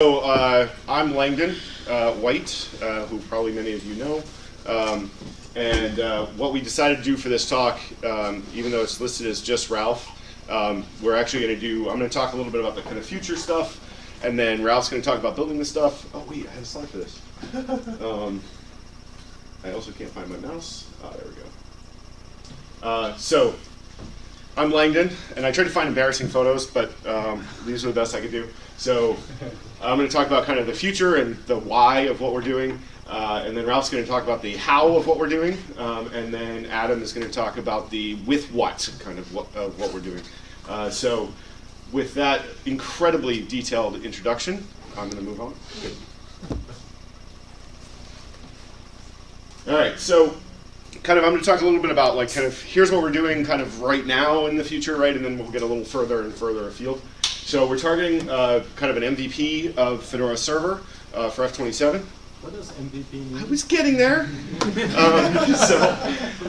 So uh, I'm Langdon uh, White, uh, who probably many of you know. Um, and uh, what we decided to do for this talk, um, even though it's listed as just Ralph, um, we're actually going to do, I'm going to talk a little bit about the kind of future stuff, and then Ralph's going to talk about building the stuff. Oh wait, I had a slide for this. Um, I also can't find my mouse. Ah, there we go. Uh, so I'm Langdon, and I tried to find embarrassing photos, but um, these are the best I could do. So I'm going to talk about kind of the future and the why of what we're doing, uh, and then Ralph's going to talk about the how of what we're doing, um, and then Adam is going to talk about the with what kind of what, of what we're doing. Uh, so with that incredibly detailed introduction, I'm going to move on. All right, so kind of I'm going to talk a little bit about like kind of here's what we're doing kind of right now in the future, right, and then we'll get a little further and further afield. So we're targeting uh, kind of an MVP of Fedora Server uh, for F27. What does MVP mean? I was getting there. um, so,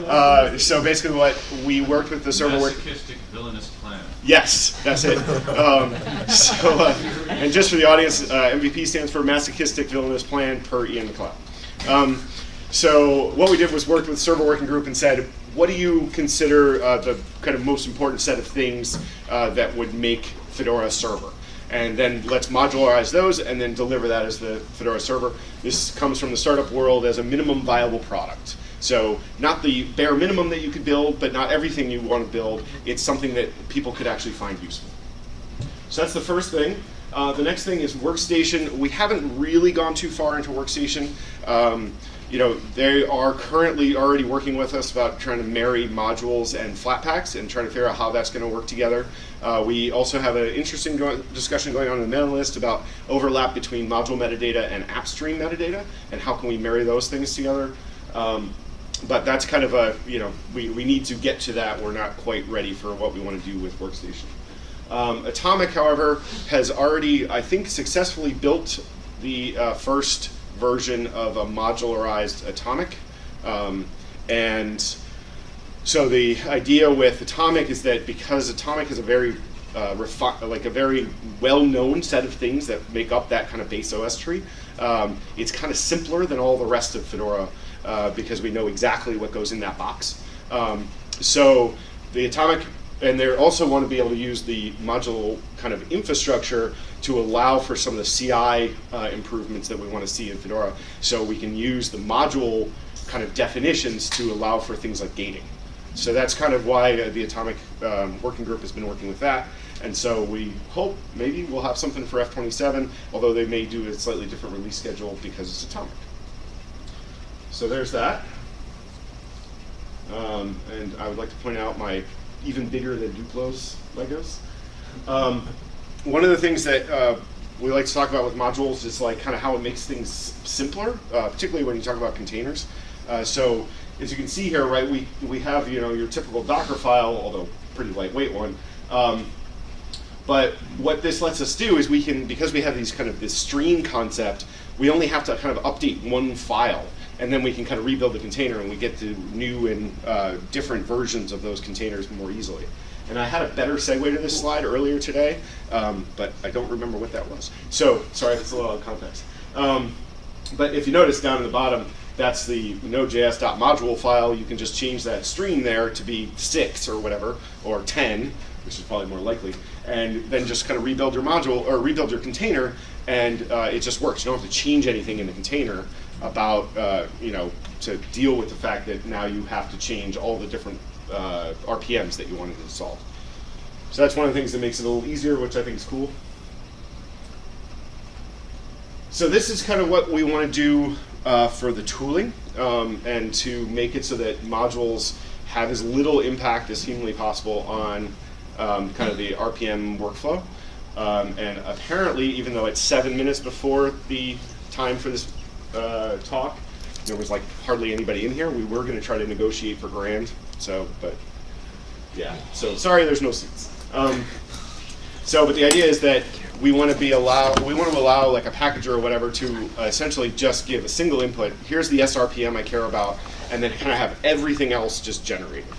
uh, so basically, what we worked with the server work. Masochistic villainous plan. Yes, that's it. Um, so, uh, and just for the audience, uh, MVP stands for Masochistic Villainous Plan per Ian McLeod. Um, so what we did was worked with server working group and said, what do you consider uh, the kind of most important set of things uh, that would make Fedora server. And then let's modularize those and then deliver that as the Fedora server. This comes from the startup world as a minimum viable product. So not the bare minimum that you could build, but not everything you want to build. It's something that people could actually find useful. So that's the first thing. Uh, the next thing is workstation. We haven't really gone too far into workstation. Um, you know, they are currently already working with us about trying to marry modules and Flatpaks and trying to figure out how that's going to work together. Uh, we also have an interesting go discussion going on in the mailing list about overlap between module metadata and AppStream metadata and how can we marry those things together. Um, but that's kind of a, you know, we, we need to get to that. We're not quite ready for what we want to do with Workstation. Um, Atomic, however, has already, I think, successfully built the uh, first version of a modularized Atomic. Um, and so the idea with Atomic is that because Atomic is a very uh, like a very well-known set of things that make up that kind of base OS tree, um, it's kind of simpler than all the rest of Fedora uh, because we know exactly what goes in that box. Um, so the Atomic and they also want to be able to use the module kind of infrastructure to allow for some of the CI uh, improvements that we want to see in Fedora. So we can use the module kind of definitions to allow for things like gating. So that's kind of why uh, the Atomic um, Working Group has been working with that. And so we hope maybe we'll have something for F27, although they may do a slightly different release schedule because it's Atomic. So there's that. Um, and I would like to point out my even bigger than Duplo's Legos. Um, one of the things that uh, we like to talk about with modules is like kind of how it makes things simpler, uh, particularly when you talk about containers. Uh, so as you can see here, right, we, we have you know your typical Docker file, although pretty lightweight one. Um, but what this lets us do is we can, because we have these kind of this stream concept, we only have to kind of update one file and then we can kind of rebuild the container and we get to new and uh, different versions of those containers more easily. And I had a better segue to this slide earlier today, um, but I don't remember what that was. So, sorry it's a little out of context. Um, but if you notice down in the bottom, that's the node.js.module file. You can just change that stream there to be six or whatever, or 10, which is probably more likely, and then just kind of rebuild your module or rebuild your container, and uh, it just works. You don't have to change anything in the container about, uh, you know, to deal with the fact that now you have to change all the different uh, RPMs that you wanted to solve. So that's one of the things that makes it a little easier, which I think is cool. So this is kind of what we want to do uh, for the tooling um, and to make it so that modules have as little impact as humanly possible on um, kind of the RPM workflow. Um, and apparently, even though it's seven minutes before the time for this uh, talk, there was like hardly anybody in here. We were going to try to negotiate for grand, so, but yeah. So sorry, there's no seats. Um, so, but the idea is that we want to be allow we want to allow like a packager or whatever to uh, essentially just give a single input. Here's the SRPM I care about, and then kind of have everything else just generated,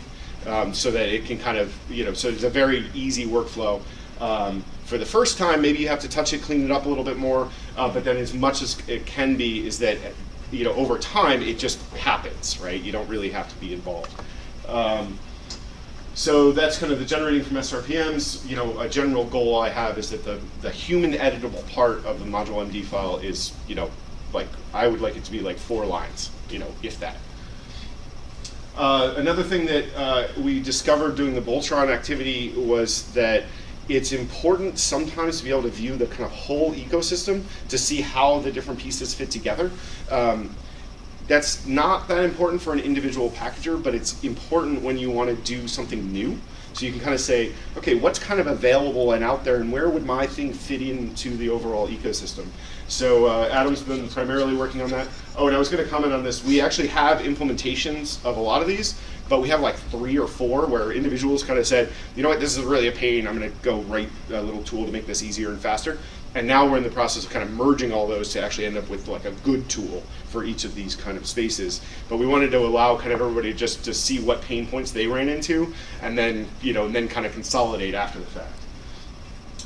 um, so that it can kind of you know so it's a very easy workflow. Um, for the first time, maybe you have to touch it, clean it up a little bit more, Uh, but then as much as it can be is that, you know, over time it just happens, right? You don't really have to be involved. Um, so that's kind of the generating from SRPMs. You know, a general goal I have is that the, the human editable part of the module MD file is, you know, like I would like it to be like four lines, you know, if that. Uh, another thing that uh, we discovered doing the Boltron activity was that it's important sometimes to be able to view the kind of whole ecosystem to see how the different pieces fit together. Um, that's not that important for an individual packager, but it's important when you want to do something new. So you can kind of say, okay, what's kind of available and out there, and where would my thing fit into the overall ecosystem? So uh, Adam's been primarily working on that. Oh, and I was going to comment on this. We actually have implementations of a lot of these, but we have like three or four where individuals kind of said, you know what, this is really a pain. I'm going to go write a little tool to make this easier and faster. And now we're in the process of kind of merging all those to actually end up with like a good tool for each of these kind of spaces. But we wanted to allow kind of everybody just to see what pain points they ran into, and then you know, and then kind of consolidate after the fact.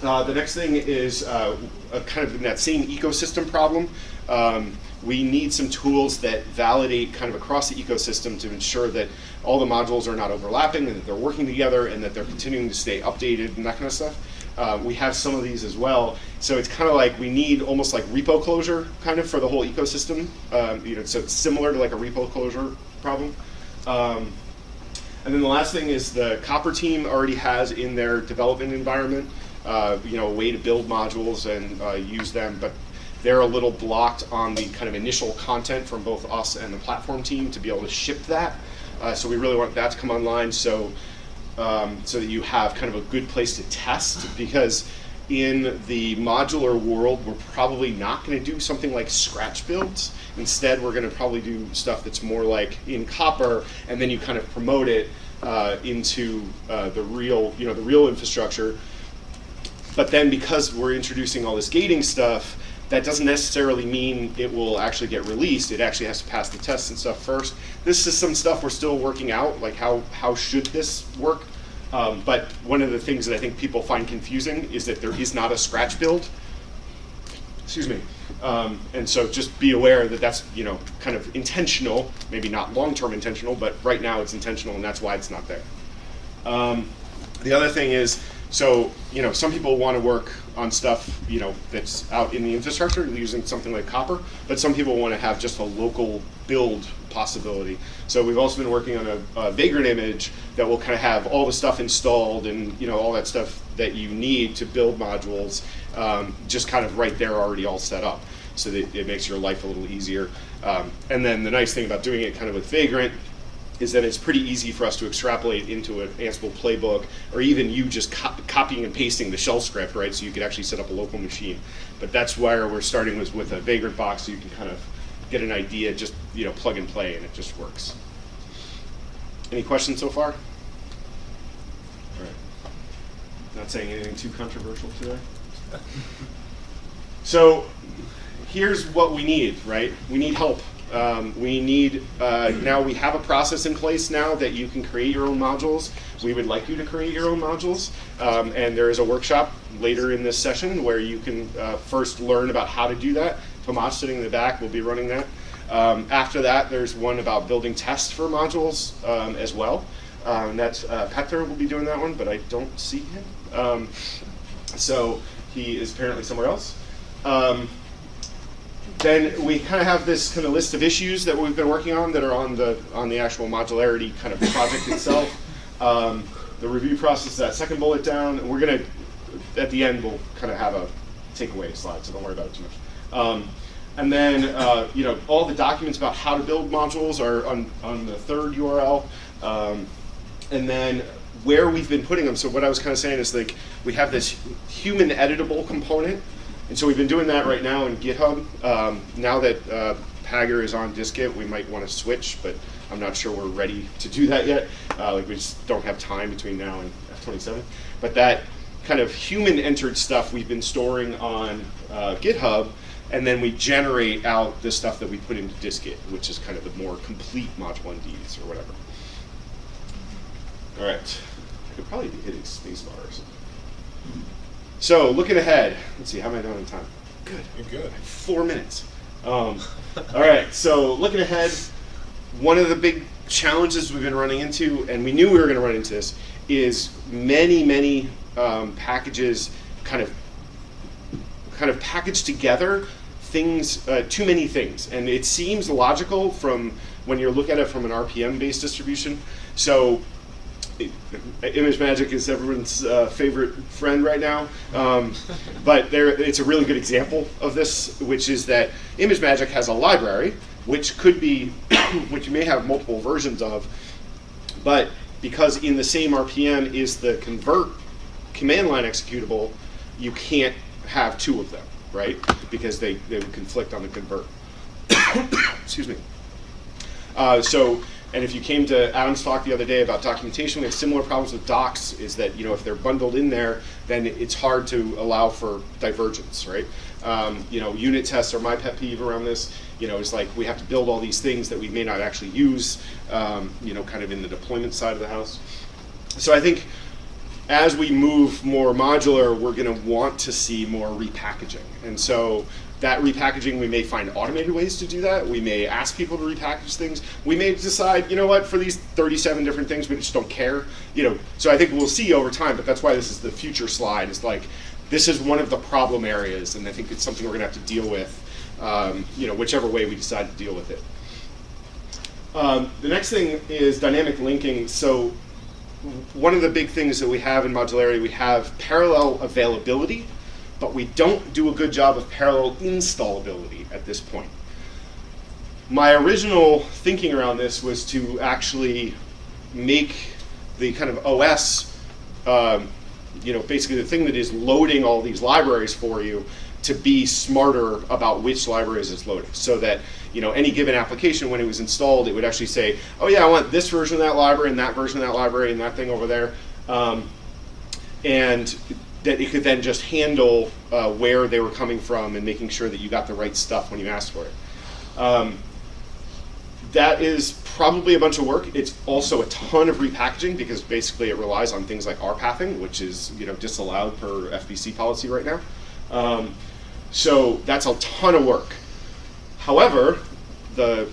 Uh, the next thing is uh, kind of in that same ecosystem problem. Um, we need some tools that validate kind of across the ecosystem to ensure that all the modules are not overlapping and that they're working together and that they're continuing to stay updated and that kind of stuff. Uh, we have some of these as well. So it's kind of like we need almost like repo closure kind of for the whole ecosystem. Um, you know, so it's similar to like a repo closure problem. Um, and then the last thing is the Copr team already has in their development environment, uh, you know, a way to build modules and uh, use them, but they're a little blocked on the kind of initial content from both us and the platform team to be able to ship that. Uh, so we really want that to come online. So um, so that you have kind of a good place to test because in the modular world, we're probably not going to do something like scratch builds. Instead, we're going to probably do stuff that's more like in Copr, and then you kind of promote it uh, into uh, the real, you know, the real infrastructure. But then, because we're introducing all this gating stuff, that doesn't necessarily mean it will actually get released. It actually has to pass the tests and stuff first. This is some stuff we're still working out, like how, how should this work? Um, but one of the things that I think people find confusing is that there is not a scratch build. Excuse me. Um, and so just be aware that that's you know kind of intentional, maybe not long-term intentional, but right now it's intentional and that's why it's not there. Um, the other thing is so, you know, some people want to work on stuff, you know, that's out in the infrastructure using something like Copr, but some people want to have just a local build possibility. So we've also been working on a, a Vagrant image that will kind of have all the stuff installed and, you know, all that stuff that you need to build modules, um, just kind of right there already all set up. So that it makes your life a little easier. Um, and then the nice thing about doing it kind of with Vagrant is that it's pretty easy for us to extrapolate into an Ansible playbook, or even you just co copying and pasting the shell script, right? So you could actually set up a local machine. But that's where we're starting was with a Vagrant box, so you can kind of get an idea, just you know, plug and play, and it just works. Any questions so far? All right. Not saying anything too controversial today. so here's what we need, right? We need help um, we need, uh, now we have a process in place now that you can create your own modules. We would like you to create your own modules. Um, and there is a workshop later in this session where you can uh, first learn about how to do that. Tomas sitting in the back will be running that. Um, after that, there's one about building tests for modules um, as well. Um, that's uh, Petter will be doing that one, but I don't see him. Um, so he is apparently somewhere else. Then we kind of have this kind of list of issues that we've been working on that are on the on the actual modularity kind of project itself. Um, the review process, that second bullet down, and we're gonna at the end we'll kind of have a takeaway slide, so don't worry about it too much. Um, and then uh, you know all the documents about how to build modules are on on the third URL, um, and then where we've been putting them. So what I was kind of saying is like we have this human editable component and so we've been doing that right now in GitHub. Um, now that uh, is on dist-git, we might want to switch, but I'm not sure we're ready to do that yet. Uh, like we just don't have time between now and F27. But that kind of human entered stuff we've been storing on uh, GitHub, and then we generate out the stuff that we put into dist-git, which is kind of the more complete module MDs or whatever. All right, I could probably be hitting spacebar or something. So looking ahead, let's see, how am I doing in time? Good. You're good. Four minutes. Um, all right. So looking ahead, one of the big challenges we've been running into, and we knew we were going to run into this, is many, many um, packages kind of kind of packaged together things, uh, too many things, and it seems logical from when you look at it from an RPM-based distribution. So ImageMagick is everyone's uh, favorite friend right now, um, but there, it's a really good example of this, which is that ImageMagick has a library, which could be, which you may have multiple versions of, but because in the same RPM is the convert command line executable, you can't have two of them, right? Because they, they would conflict on the convert. Excuse me. Uh, so, and if you came to Adam's talk the other day about documentation, we have similar problems with docs. Is that you know if they're bundled in there, then it's hard to allow for divergence, right? Um, you know, unit tests are my pet peeve around this. You know, it's like we have to build all these things that we may not actually use. Um, you know, kind of in the deployment side of the house. So I think as we move more modular, we're going to want to see more repackaging. And so that repackaging, we may find automated ways to do that. We may ask people to repackage things. We may decide, you know what, for these 37 different things, we just don't care. You know, so I think we'll see over time, but that's why this is the future slide. Is like, this is one of the problem areas, and I think it's something we're going to have to deal with, um, you know, whichever way we decide to deal with it. Um, the next thing is dynamic linking. So one of the big things that we have in modularity, we have parallel availability, but we don't do a good job of parallel installability at this point. My original thinking around this was to actually make the kind of OS, um, you know, basically the thing that is loading all these libraries for you to be smarter about which libraries it's loading so that you know any given application when it was installed it would actually say oh yeah I want this version of that library and that version of that library and that thing over there um, and that it could then just handle uh, where they were coming from and making sure that you got the right stuff when you asked for it. Um, that is probably a bunch of work. It's also a ton of repackaging because basically it relies on things like rpathing, which is you know disallowed per FPC policy right now. Um, so that's a ton of work. However, the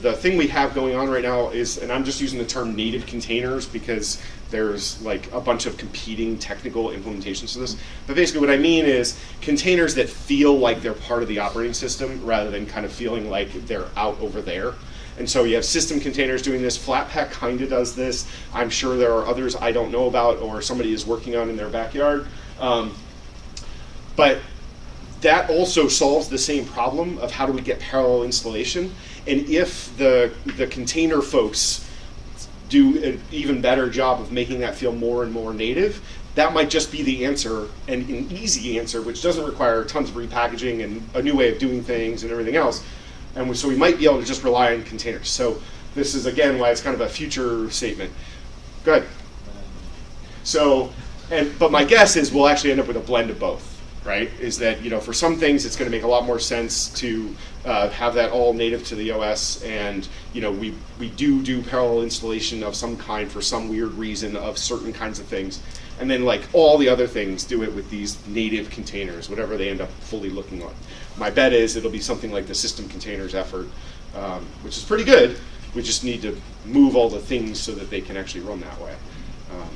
the thing we have going on right now is, and I'm just using the term native containers because there's like a bunch of competing technical implementations to this. But basically what I mean is containers that feel like they're part of the operating system rather than kind of feeling like they're out over there. And so you have system containers doing this. Flatpak kind of does this. I'm sure there are others I don't know about or somebody is working on in their backyard. Um, but that also solves the same problem of how do we get parallel installation. And if the, the container folks do an even better job of making that feel more and more native, that might just be the answer and an easy answer, which doesn't require tons of repackaging and a new way of doing things and everything else. And so we might be able to just rely on containers. So this is again why it's kind of a future statement. Good. So, and but my guess is we'll actually end up with a blend of both right? Is that you know for some things it's going to make a lot more sense to uh, have that all native to the OS, and you know we we do do parallel installation of some kind for some weird reason of certain kinds of things, and then like all the other things do it with these native containers, whatever they end up fully looking like. My bet is it'll be something like the system containers effort, um, which is pretty good. We just need to move all the things so that they can actually run that way. Um,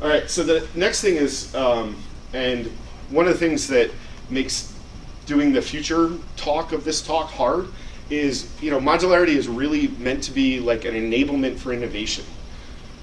all right, so the next thing is um, and one of the things that makes doing the future talk of this talk hard is, you know, modularity is really meant to be like an enablement for innovation.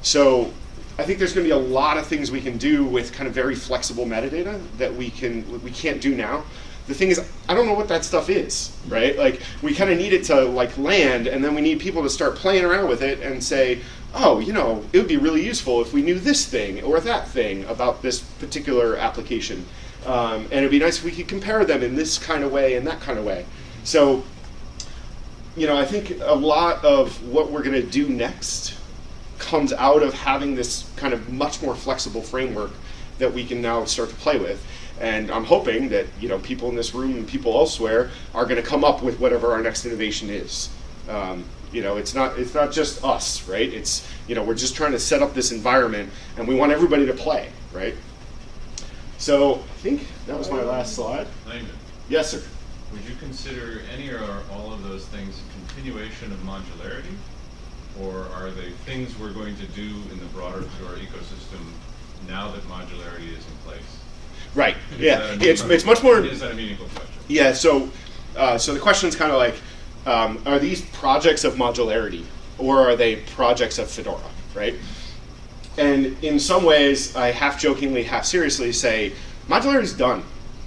So I think there's going to be a lot of things we can do with kind of very flexible metadata that we can we can't do now. The thing is, I don't know what that stuff is, right? Like we kind of need it to like land, and then we need people to start playing around with it and say, oh, you know, it would be really useful if we knew this thing or that thing about this particular application. Um, and it'd be nice if we could compare them in this kind of way and that kind of way. So, you know, I think a lot of what we're going to do next comes out of having this kind of much more flexible framework that we can now start to play with. And I'm hoping that, you know, people in this room and people elsewhere are going to come up with whatever our next innovation is. Um, you know, it's not it's not just us, right? It's you know we're just trying to set up this environment, and we want everybody to play, right? So I think that was my last slide. Yes, sir. would you consider any or all of those things a continuation of modularity? Or are they things we're going to do in the broader ecosystem now that modularity is in place? Right. Is Yeah. It's it's much more. Is that a meaningful question? Yeah. So uh, so the question is kind of like, um, are these projects of modularity or are they projects of Fedora? Right. And in some ways, I half jokingly, half seriously say, modularity's done.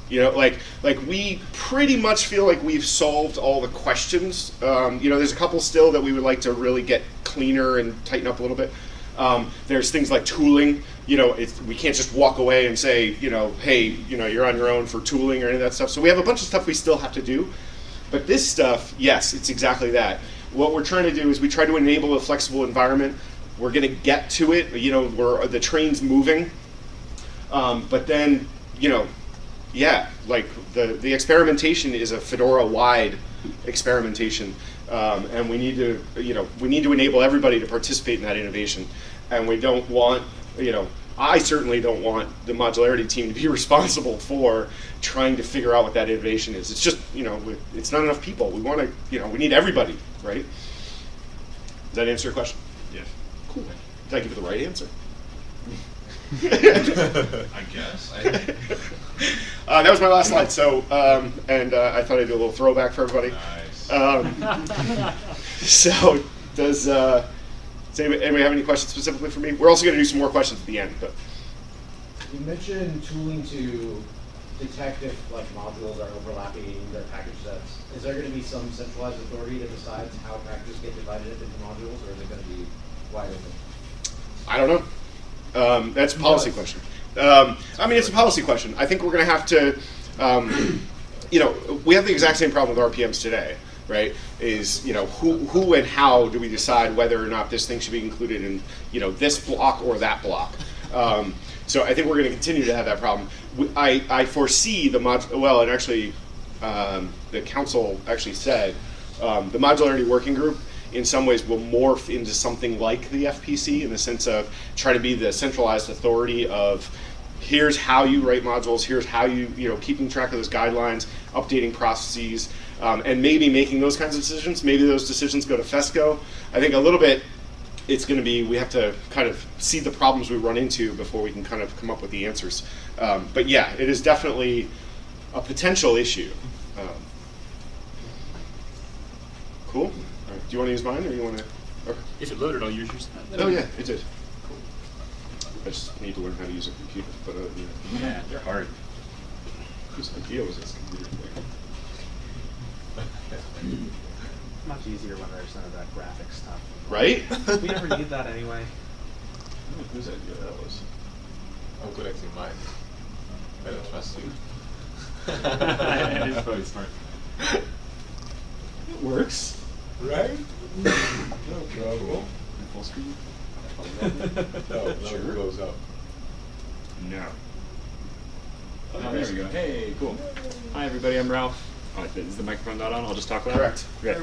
You know, like like we pretty much feel like we've solved all the questions. Um, you know, there's a couple still that we would like to really get cleaner and tighten up a little bit. Um, there's things like tooling. You know, we can't just walk away and say, you know, hey, you know, you're on your own for tooling or any of that stuff. So we have a bunch of stuff we still have to do. But this stuff, yes, it's exactly that. What we're trying to do is we try to enable a flexible environment. We're going to get to it. You know, where the train's moving. Um, but then, you know, yeah, like the, the experimentation is a Fedora-wide experimentation, um, and we need to, you know, we need to enable everybody to participate in that innovation, and we don't want, you know, I certainly don't want the modularity team to be responsible for trying to figure out what that innovation is. It's just, you know, it's not enough people. We want to, you know, we need everybody, right? Does that answer your question? Yes. Cool. Did I give you the right answer? I guess. I, Uh, that was my last slide. So, um, and uh, I thought I'd do a little throwback for everybody. nice. Um, so, does, uh, does anybody, anybody have any questions specifically for me? We're also going to do some more questions at the end, but You mentioned tooling to detect if like modules are overlapping their package sets. Is there going to be some centralized authority that decides how packages get divided up into modules, or is it going to be wide open? I don't know. Um, that's a policy Yes. question. Um, I mean, it's a policy question. I think we're going to have to, um, you know, we have the exact same problem with RPMs today, right? Is you know who who and how do we decide whether or not this thing should be included in you know this block or that block? Um, so I think we're going to continue to have that problem. I I foresee the mod well, and actually, um, the council actually said um, the modularity working group in some ways will morph into something like the FPC in the sense of trying to be the centralized authority of here's how you write modules, here's how you, you know, keeping track of those guidelines, updating processes, um, and maybe making those kinds of decisions. Maybe those decisions go to FESCO. I think a little bit it's going to be we have to kind of see the problems we run into before we can kind of come up with the answers. Um, but yeah, it is definitely a potential issue. Um, cool. Right. Do you want to use mine or you want to? Okay. If it loaded, I'll use yours. Oh yeah, it did. Cool. I just need to learn how to use a computer. But uh, yeah. Yeah, they're hard. whose idea was this computer thing? Much easier when there's none of that graphic stuff. Right? We never need that anyway. I whose idea that was. I'm connecting mine. I don't trust you. it is probably smart. It works. Right? No trouble. Full screen? No, no, Sure. it goes up. No. Oh, there we go. Hey, cool. Hi, everybody. I'm Ralph. Oh, is the microphone not on? I'll just talk loud. Correct. Okay.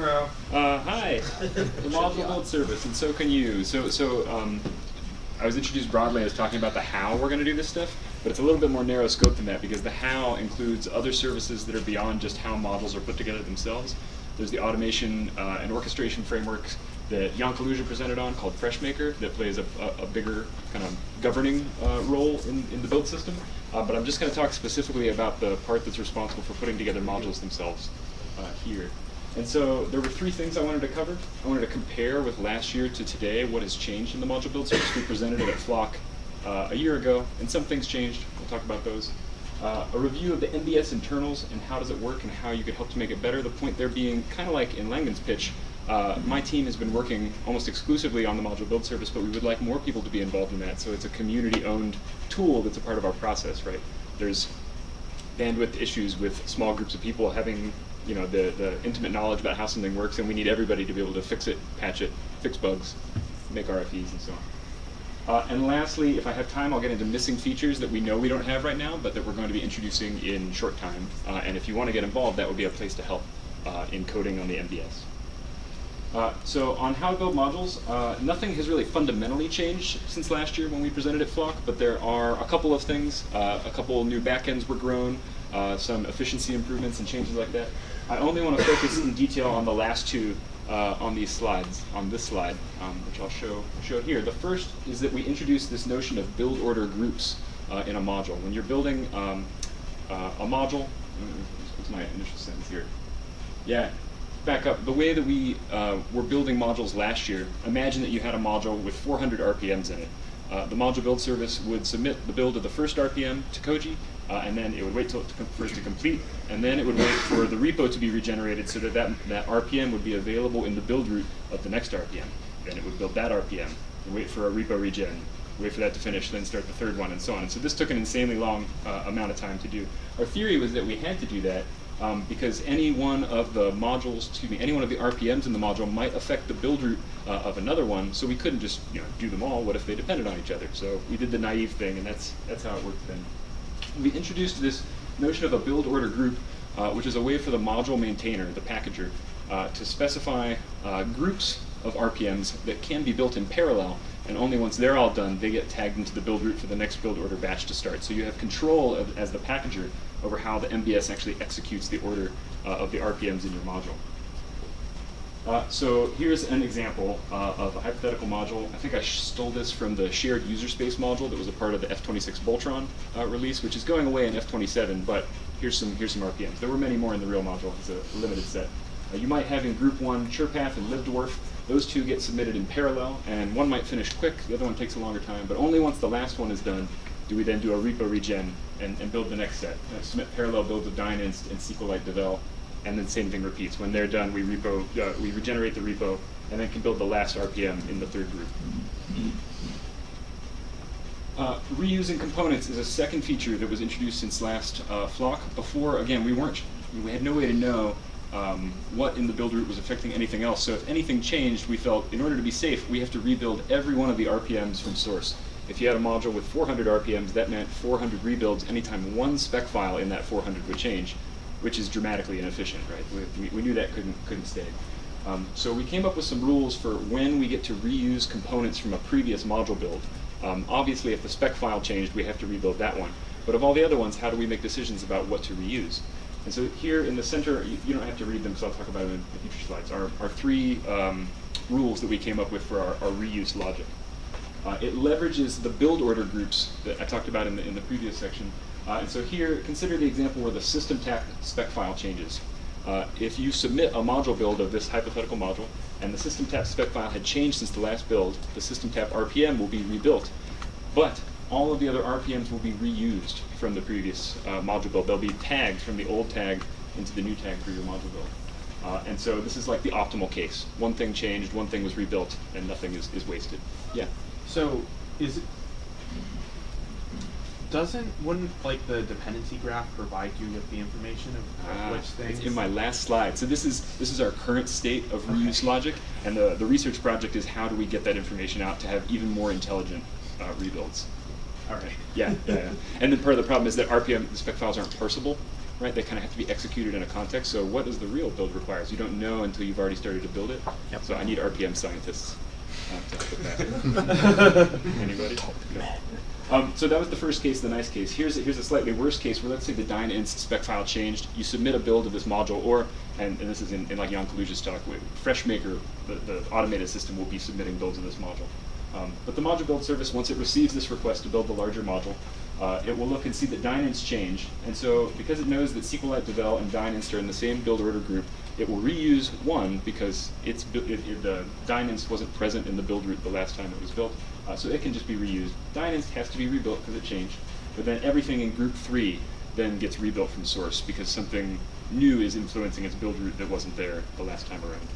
Uh, hi. the module build service, and so can you. So, so um, I was introduced broadly as talking about the how we're going to do this stuff, but it's a little bit more narrow scope than that because the how includes other services that are beyond just how models are put together themselves. There's the automation uh, and orchestration frameworks that Jan Kaluža presented on called FreshMaker that plays a, a, a bigger kind of governing uh, role in, in the build system. Uh, but I'm just going to talk specifically about the part that's responsible for putting together modules themselves uh, here. And so there were three things I wanted to cover. I wanted to compare with last year to today what has changed in the module build service. We presented it at Flock uh, a year ago, and some things changed. We'll talk about those. Uh, a review of the MBS internals and how does it work and how you could help to make it better. The point there being kind of like in Langdon's pitch, uh, my team has been working almost exclusively on the module build service, but we would like more people to be involved in that. So it's a community-owned tool that's a part of our process, right? There's bandwidth issues with small groups of people having you know the, the intimate knowledge about how something works, and we need everybody to be able to fix it, patch it, fix bugs, make RFEs, and so on. Uh, and lastly, if I have time, I'll get into missing features that we know we don't have right now, but that we're going to be introducing in short time. Uh, and if you want to get involved, that would be a place to help uh, in coding on the MBS. Uh, so on how to build modules, uh, nothing has really fundamentally changed since last year when we presented at Flock, but there are a couple of things. Uh, a couple new backends were grown, uh, some efficiency improvements and changes like that. I only want to focus in detail on the last two uh, on these slides, on this slide, um, which I'll show, show here. The first is that we introduced this notion of build order groups in a module. When you're building um, a module, what's my initial sentence here? Yeah, back up. The way that we uh, were building modules last year, imagine that you had a module with 400 RPMs in it. Uh, the module build service would submit the build of the first RPM to Koji, uh, and then it would wait till it to for it to complete, and then it would wait for the repo to be regenerated so that, that that RPM would be available in the build route of the next RPM. Then it would build that RPM, and wait for a repo regen, wait for that to finish, then start the third one, and so on. And so this took an insanely long uh, amount of time to do. Our theory was that we had to do that um, because any one of the modules, excuse me, any one of the RPMs in the module might affect the build route uh, of another one. So we couldn't just you know do them all. What if they depended on each other? So we did the naive thing, and that's that's how it worked then. We introduced this notion of a build order group, uh, which is a way for the module maintainer, the packager, uh, to specify uh, groups of RPMs that can be built in parallel, and only once they're all done, they get tagged into the build route for the next build order batch to start. So you have control of, as the packager over how the MBS actually executes the order uh, of the RPMs in your module. Uh, so here's an example uh, of a hypothetical module. I think I stole this from the shared user space module that was a part of the F26 Boltron uh, release, which is going away in F27. But here's some here's some RPMs. There were many more in the real module. It's a limited set. Uh, you might have in group one CurePath and LibDwarf. Those two get submitted in parallel, and one might finish quick. The other one takes a longer time. But only once the last one is done do we then do a repo regen and, and build the next set. Uh, submit parallel builds of dyninst and SQLite Devel, and then same thing repeats. When they're done, we repo, uh, we regenerate the repo, and then can build the last RPM in the third group. Uh, reusing components is a second feature that was introduced since last uh, Flock. Before, again, we weren't, we had no way to know um, what in the build route was affecting anything else. So if anything changed, we felt in order to be safe, we have to rebuild every one of the RPMs from source. If you had a module with 400 RPMs, that meant 400 rebuilds anytime one spec file in that 400 would change, which is dramatically inefficient, right? We, we, knew that couldn't, couldn't stay. Um, so we came up with some rules for when we get to reuse components from a previous module build. Um, obviously, if the spec file changed, we have to rebuild that one. But of all the other ones, how do we make decisions about what to reuse? And so here in the center, you, you don't have to read them because I'll talk about them in, in future slides, are three um, rules that we came up with for our, our reuse logic. Uh, it leverages the build order groups that I talked about in the, in the previous section. Uh, and so here, consider the example where the SystemTap spec file changes. Uh, if you submit a module build of this hypothetical module, and the SystemTap spec file had changed since the last build, the SystemTap RPM will be rebuilt. But all of the other RPMs will be reused from the previous uh, module build. They'll be tagged from the old tag into the new tag for your module build. Uh, and so this is like the optimal case. One thing changed, one thing was rebuilt, and nothing is, is wasted. Yeah. So is it doesn't wouldn't like the dependency graph provide you with the information of, of Ah, which things? It's in my last slide. So this is this is our current state of reuse logic, and the, the research project is how do we get that information out to have even more intelligent uh, rebuilds. All right. Yeah, yeah, yeah. And then part of the problem is that RPM the spec files aren't parsable, right? They kind of have to be executed in a context. So what does the real build requires? You don't know until you've already started to build it. Yep. So I need RPM scientists Anybody? Um, so that was the first case, the nice case. Here's a, here's a slightly worse case where let's say the dyninst spec file changed. You submit a build of this module, or and, and this is in, in like Jan Kaluža's talk, FreshMaker, the, the automated system will be submitting builds of this module. Um, but the module build service, once it receives this request to build the larger module, uh, it will look and see that dyninst change. And so because it knows that SQLite Devel and dyninst are in the same build order group, it will reuse one because it's it, it, the dyninst wasn't present in the build route the last time it was built. Uh, so it can just be reused. Dyninst has to be rebuilt because it changed. But then everything in group three then gets rebuilt from source because something new is influencing its build route that wasn't there the last time around.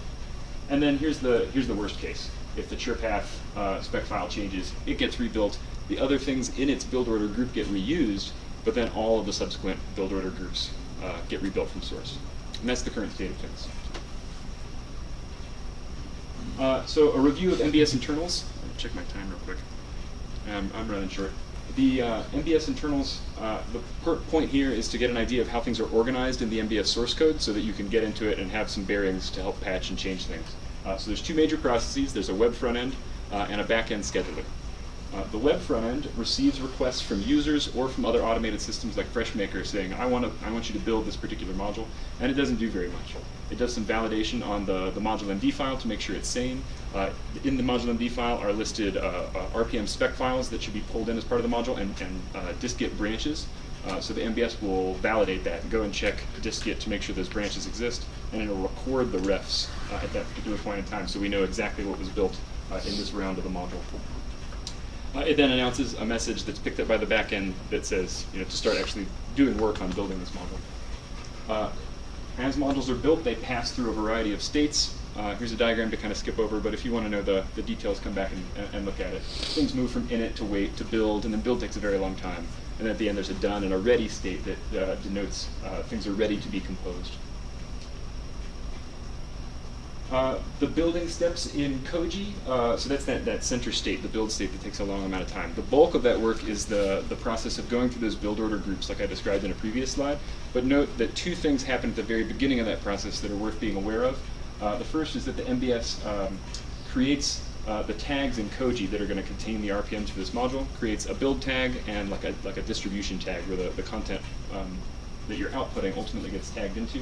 And then here's the here's the worst case. If the CurePath uh, spec file changes, it gets rebuilt. The other things in its build order group get reused, but then all of the subsequent build order groups uh, get rebuilt from source. And that's the current state of things. Uh, so a review of MBS internals. Check my time real quick. Um, I'm running short. The uh, MBS internals, uh, the point here is to get an idea of how things are organized in the MBS source code so that you can get into it and have some bearings to help patch and change things. Uh, so there's two major processes. There's a web front end uh, and a back end scheduler. Uh, the web front end receives requests from users or from other automated systems like FreshMaker saying, I want, to, I want you to build this particular module, and it doesn't do very much. It does some validation on the, the module MD file to make sure it's sane. Uh, in the module MD file are listed uh, uh, RPM spec files that should be pulled in as part of the module and, and uh, dist-git branches. Uh, so the MBS will validate that and go and check dist-git to make sure those branches exist, and it'll record the refs at that particular point in time so we know exactly what was built in this round of the module. Uh, it then announces a message that's picked up by the backend that says, you know, to start actually doing work on building this module. Uh, as modules are built, they pass through a variety of states. Uh, here's a diagram to kind of skip over, but if you want to know the, the details, come back and, and look at it. Things move from init to wait to build, and then build takes a very long time. And at the end, there's a done and a ready state that uh, denotes uh, things are ready to be composed. Uh, the building steps in Koji, uh, so that's that, that center state, the build state that takes a long amount of time. The bulk of that work is the, the process of going through those build order groups like I described in a previous slide. But note that two things happen at the very beginning of that process that are worth being aware of. Uh, the first is that the MBS um, creates uh, the tags in Koji that are going to contain the RPMs for this module, creates a build tag and like a, like a distribution tag where the, the content um, that you're outputting ultimately gets tagged into.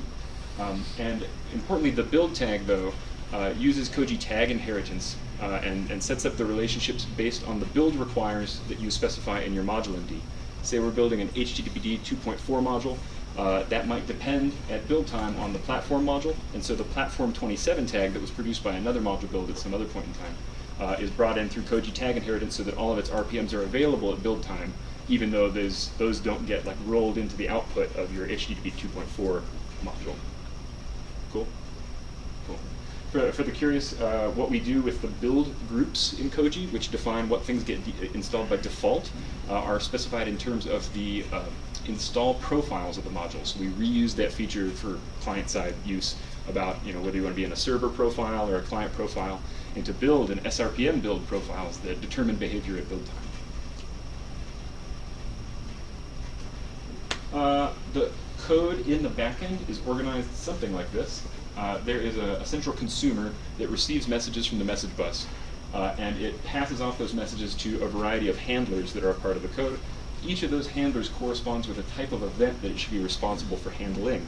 Um, and importantly, the build tag, though, uh, uses Koji tag inheritance uh, and, and sets up the relationships based on the build requires that you specify in your module MD. Say we're building an HTTPD 2.4 module, uh, that might depend at build time on the platform module, and so the platform 27 tag that was produced by another module build at some other point in time uh, is brought in through Koji tag inheritance so that all of its RPMs are available at build time, even though those, those don't get like rolled into the output of your HTTP 2.4 module. Cool? Cool. For, for the curious, uh, what we do with the build groups in Koji, which define what things get installed by default, uh, are specified in terms of the uh, install profiles of the module. So we reuse that feature for client-side use about you know whether you want to be in a server profile or a client profile, and to build an SRPM build profiles that determine behavior at build time. Uh, the code in the backend is organized something like this. Uh, there is a, a, central consumer that receives messages from the message bus, uh, and it passes off those messages to a variety of handlers that are a part of the code. Each of those handlers corresponds with a type of event that it should be responsible for handling.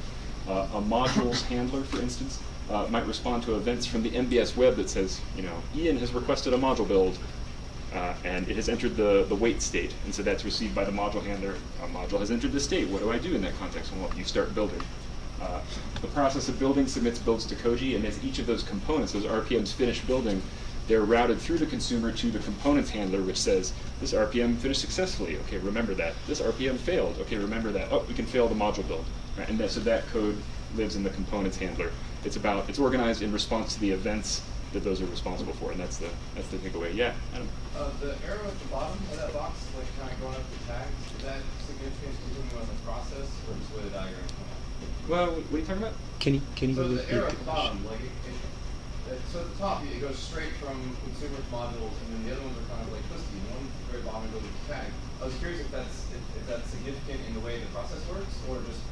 Uh, a modules handler, for instance, uh, might respond to events from the MBS web that says, you know, Ian has requested a module build, uh, and it has entered the, the wait state, and so that's received by the module handler. A module has entered the state. What do I do in that context? Well, you start building. Uh, the process of building submits builds to Koji, and as each of those components, those RPMs finish building, they're routed through the consumer to the components handler, which says, this RPM finished successfully. Okay, remember that. This RPM failed. Okay, remember that. Oh, we can fail the module build. Right? And that, so that code lives in the components handler. It's about, it's organized in response to the events that those are responsible for, and that's the that's the takeaway. Yeah, Adam. Uh, the arrow at the bottom of that box, like kind of going up the tags, is that significant to on the process, or just where the diagram come out? Well, what are you talking about? Can you can you So the arrow at the bottom, like, it, it, it, so at the top, it goes straight from consumer to modules, and then the other ones are kind of like twisty. The one at the very bottom goes with the tag. I was curious if that's if, if that's significant in the way the process works, or just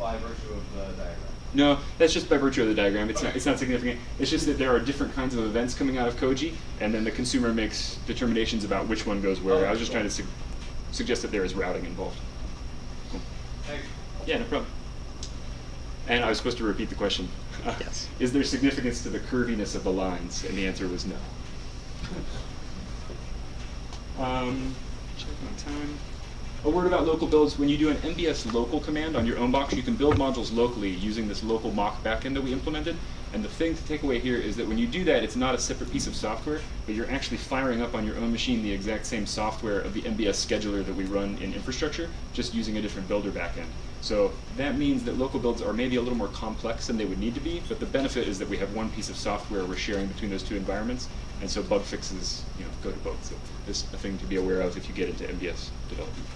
by virtue of the diagram. No, that's just by virtue of the diagram. It's not it's not significant. It's just that there are different kinds of events coming out of Koji, and then the consumer makes determinations about which one goes where. Okay, I was just cool. trying to su suggest that there is routing involved. Cool. Thanks. Yeah, no problem. And I was supposed to repeat the question. Yes. Is there significance to the curviness of the lines? And the answer was no. um, check my time. A word about local builds. When you do an MBS local command on your own box, you can build modules locally using this local mock backend that we implemented. And the thing to take away here is that when you do that, it's not a separate piece of software, but you're actually firing up on your own machine the exact same software of the MBS scheduler that we run in infrastructure, just using a different builder backend. So that means that local builds are maybe a little more complex than they would need to be, but the benefit is that we have one piece of software we're sharing between those two environments, and so bug fixes you know, go to both. So it's a thing to be aware of if you get into MBS development.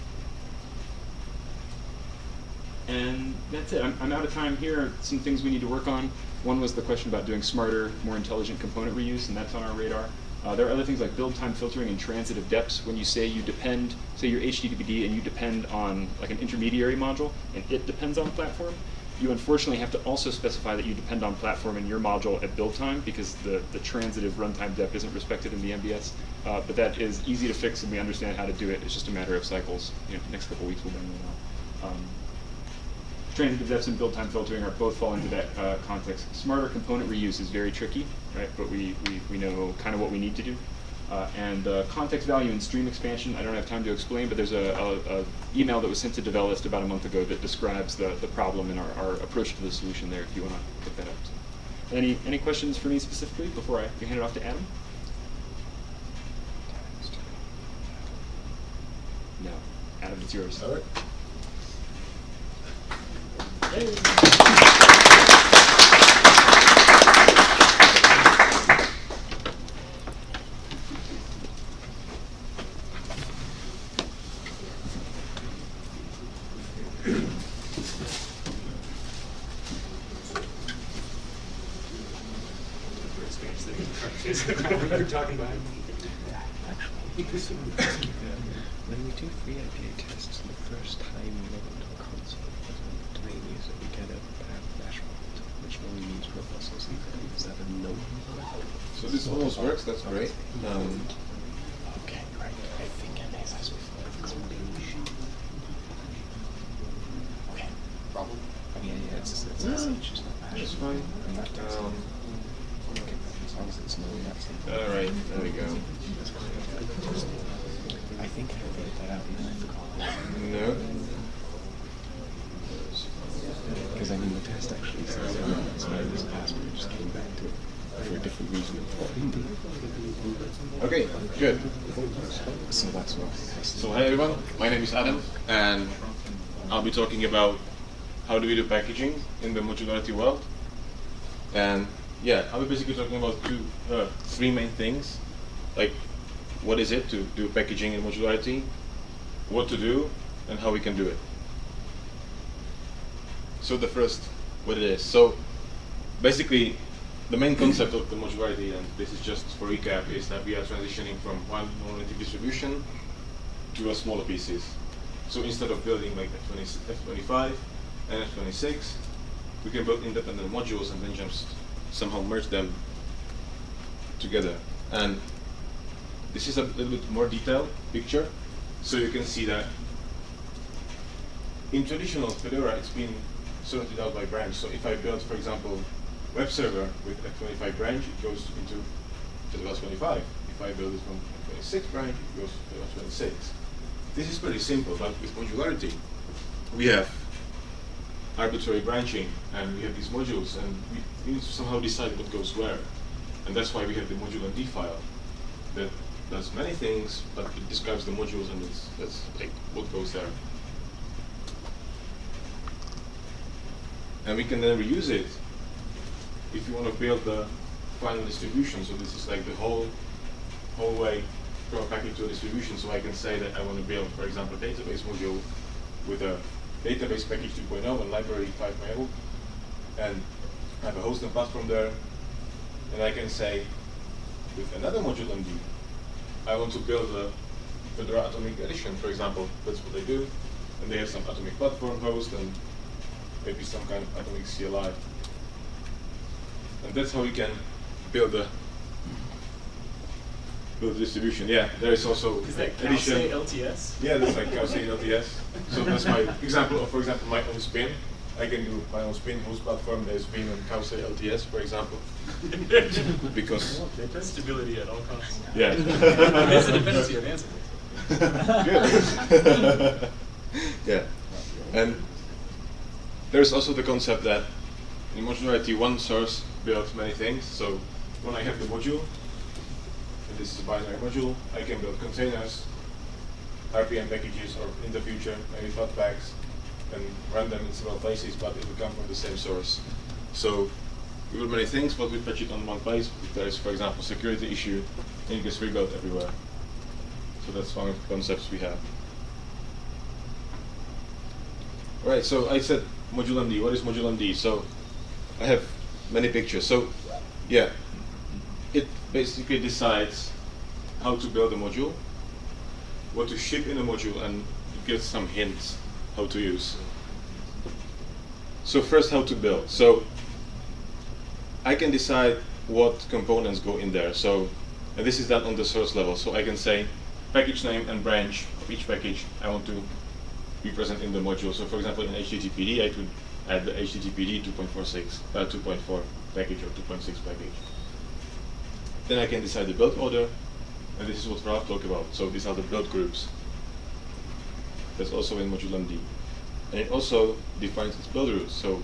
And that's it. I'm, I'm out of time here. Some things we need to work on. One was the question about doing smarter, more intelligent component reuse, and that's on our radar. Uh, there are other things like build time filtering and transitive depths. When you say you depend, say you're HTTPD and you depend on like an intermediary module, and it depends on platform, you unfortunately have to also specify that you depend on platform in your module at build time because the, the transitive runtime dep isn't respected in the MBS. Uh, but that is easy to fix and we understand how to do it. It's just a matter of cycles. You know, next couple weeks we'll bring them out. Um, transitive deps and build time filtering are both fall into that uh, context. Smarter component reuse is very tricky, right? But we, we, we know kind of what we need to do. Uh, and uh, context value and stream expansion, I don't have time to explain, but there's a, a, a email that was sent to Develist about a month ago that describes the, the problem and our, our approach to the solution there if you want to pick that up. So, any, any questions for me specifically before I hand it off to Adam? No. Adam, it's yours. All right. When we do FreeIPA tests, the first time we we bad flash fault, which normally means or something. Is that a no? So this almost works, that's great. Um, Okay, right. I think I may have before. Okay. Problem? Yeah, yeah, it's, it's, it's, it's just not bad. That's fine. Um, As long as it's no, that's all right, there we go. I think I figured that out even I forgot. No. Because I mean, the test actually says that, so I was passed, but it just came back to it for a different reason. Okay, good. So that's what I asked. So hi everyone, my name is Adam and I'll be talking about how do we do packaging in the modularity world. And yeah, I'll be basically talking about two, uh, three main things, like what is it to do packaging in modularity, what to do, and how we can do it. So the first, what it is. So basically, the main concept of the modularity, and this is just for recap, is that we are transitioning from one monolithic distribution a smaller pieces. So instead of building like F20, F25 and F26, we can build independent modules and then just somehow merge them together. And this is a little bit more detailed picture, so you can see that in traditional Fedora, it's been sorted out by branch. So if I build, for example, web server with F25 branch, it goes into Fedora 25. If I build it from F26 branch, it goes to Fedora 26. This is pretty simple, but with modularity, we have arbitrary branching, and we have these modules, and we, need to somehow decide what goes where. And that's why we have the module MD file that does many things, but it describes the modules, and it's, that's like what goes there. And we can then reuse it if you want to build the final distribution. So this is like the whole whole way from a package to a distribution. So I can say that I want to build, for example, a database module with a database package 2.0 and library 5 mail, and have a host and platform there. And I can say with another module MD, I want to build a Fedora Atomic Edition, for example. That's what they do. And they have some Atomic platform host and maybe some kind of Atomic CLI. And that's how we can build a build a distribution. Yeah, there is also Is that edition. Calce LTS? Yeah, that's like Calce LTS. So that's my example of, for example, my own spin. I can do my own spin host platform. There's spin on Calce LTS, for example. because Stability at all costs. yeah. It's a dependency of Ansible. Good. yeah. And there's also the concept that in modularity, one source builds many things. So when I have the module, this is a binary module, I can build containers, RPM packages, or in the future, maybe Flatpaks, and run them in several places, but it will come from the same source. So we build many things, but we patch it on one place. If there is, for example, security issue, it gets rebuilt everywhere. So that's one of the concepts we have. Right, so I said module MD. What is module MD? So I have many pictures. So yeah, basically decides how to build a module, what to ship in a module, and gives some hints how to use. So first, how to build. So I can decide what components go in there. So and this is done on the source level. So I can say package name and branch of each package I want to be present in the module. So for example, in HTTPD, I could add the HTTPD 2.46, uh, 2.4 package or 2.6 package. Then I can decide the build order, and this is what Ralph talked about. So these are the build groups. That's also in module MD. And it also defines its build routes. So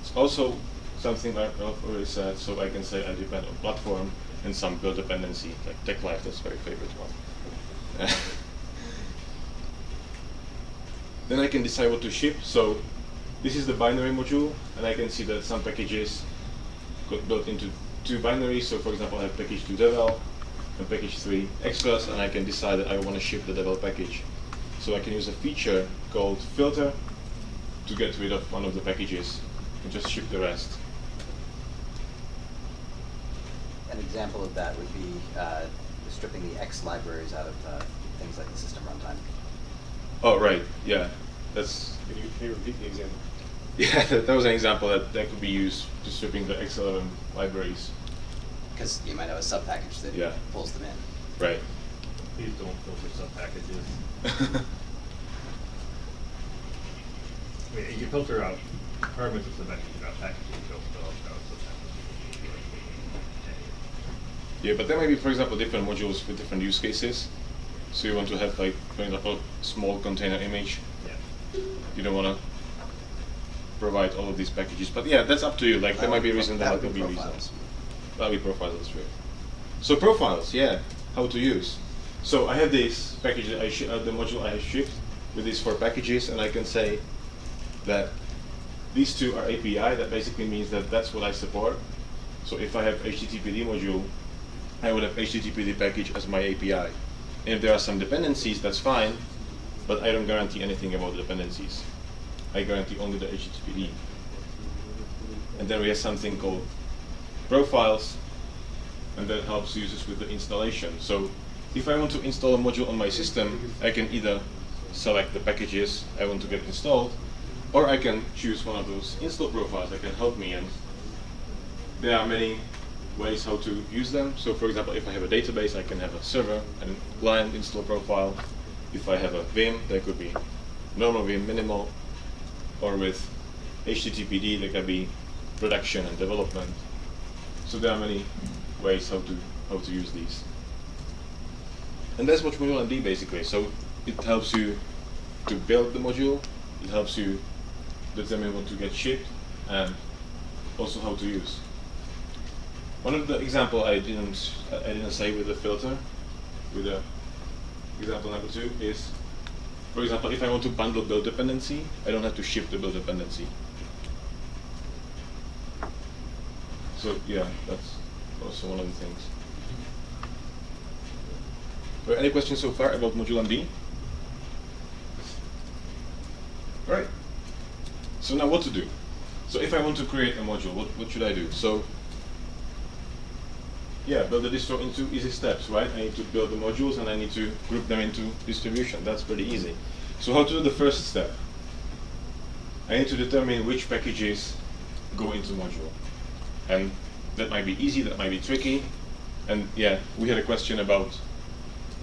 it's also something Ralph already said, so I can say I depend on platform and some build dependency, like TeX Live, that's my favorite one. then I can decide what to ship. So this is the binary module, and I can see that some packages got built into two binaries. So for example, I have package 2 devel and package 3 extras, and I can decide that I want to ship the devel package. So I can use a feature called filter to get rid of one of the packages and just ship the rest. An example of that would be uh, stripping the X libraries out of uh, things like the system runtime. Oh, right, yeah. That's Can you, can you repeat the example? yeah, that, that was an example that, that could be used to stripping the X11 libraries. Because you might have a sub package that Yeah. pulls them in. Right. Please don't filter sub packages. I mean, you filter out parameters of the message about packaging, you don't filter out sub packages. yeah, but there may be, for example, different modules with different use cases. So you want to have, like, for example, small container image. Yeah. You don't want to provide all of these packages. But yeah, that's up to you. Like, there might be a reason there That might not be reasons. That'll be profiles, that's true. So profiles, yeah, how to use. So I have this package, that I sh- uh, the module I have shipped with these four packages, and I can say that these two are API. That basically means that that's what I support. So if I have HTTPD module, I would have HTTPD package as my API. And if there are some dependencies, that's fine, but I don't guarantee anything about the dependencies. I guarantee only the HTTPD. And then we have something called profiles, and that helps users with the installation. So if I want to install a module on my system, I can either select the packages I want to get installed, or I can choose one of those install profiles that can help me. And there are many ways how to use them. So for example, if I have a database, I can have a server and client install profile. If I have a Vim, there could be normal Vim, minimal, or with HTTPD, there can be production and development. So there are many ways how to how to use these. And that's what Module MD basically. So it helps you to build the module, it helps you determine what to get shipped, and also how to use. One of the example I didn't I didn't say with the filter, with the example number two is, for example, if I want to bundle build dependency, I don't have to ship the build dependency. So yeah, that's also one of the things. There any questions so far about Module MD? Right. So now what to do? So if I want to create a module, what, what should I do? So yeah, build the distro into easy steps, right? I need to build the modules and I need to group them into distribution. That's pretty easy. So how to do the first step? I need to determine which packages go into module. And that might be easy, that might be tricky. And yeah, we had a question about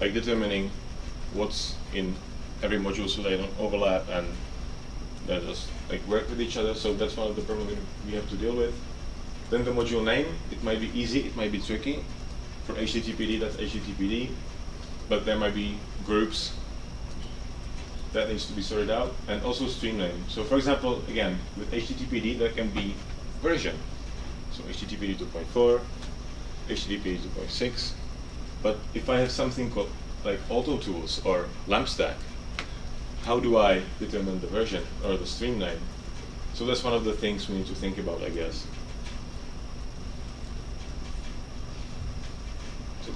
like determining what's in every module so they don't overlap and they just like work with each other. So that's one of the problems we have to deal with. Then the module name, it might be easy, it might be tricky. For HTTPD, that's HTTPD, but there might be groups that needs to be sorted out, and also stream name. So for example, again, with HTTPD, there can be version. So HTTPD 2.4, HTTPD 2.6. But if I have something called like auto tools or LampStack, how do I determine the version or the stream name? So that's one of the things we need to think about, I guess.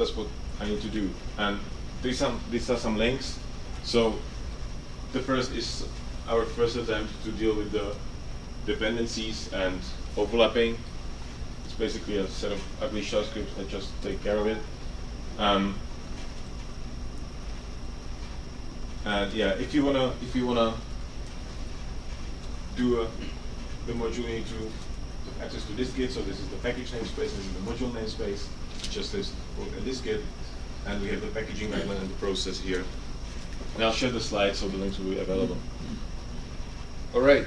That's what I need to do. And these some these are some links. So the first is our first attempt to deal with the dependencies and overlapping. It's basically a set of ugly shell scripts that just take care of it. Um, and yeah, if you wanna if you wanna do a the module you need to access to this git. So this is the package namespace, this is the module namespace, just this dist git, and we have the packaging guideline and the process here. And I'll share the slides so the links will be available. Mm-hmm. All right.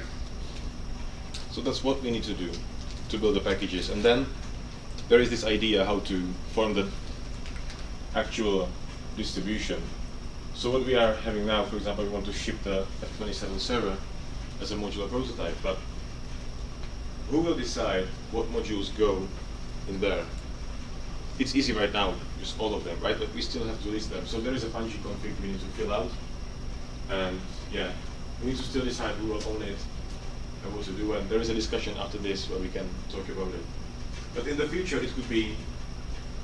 So that's what we need to do to build the packages, and then there is this idea how to form the actual distribution. So what we are having now, for example, we want to ship the F27 server as a modular prototype, but who will decide what modules go in there? It's easy right now, just all of them, right? But we still have to list them. So there is a Pungi config we need to fill out. And yeah, we need to still decide who will own it and what to do. And there is a discussion after this where we can talk about it. But in the future, it could be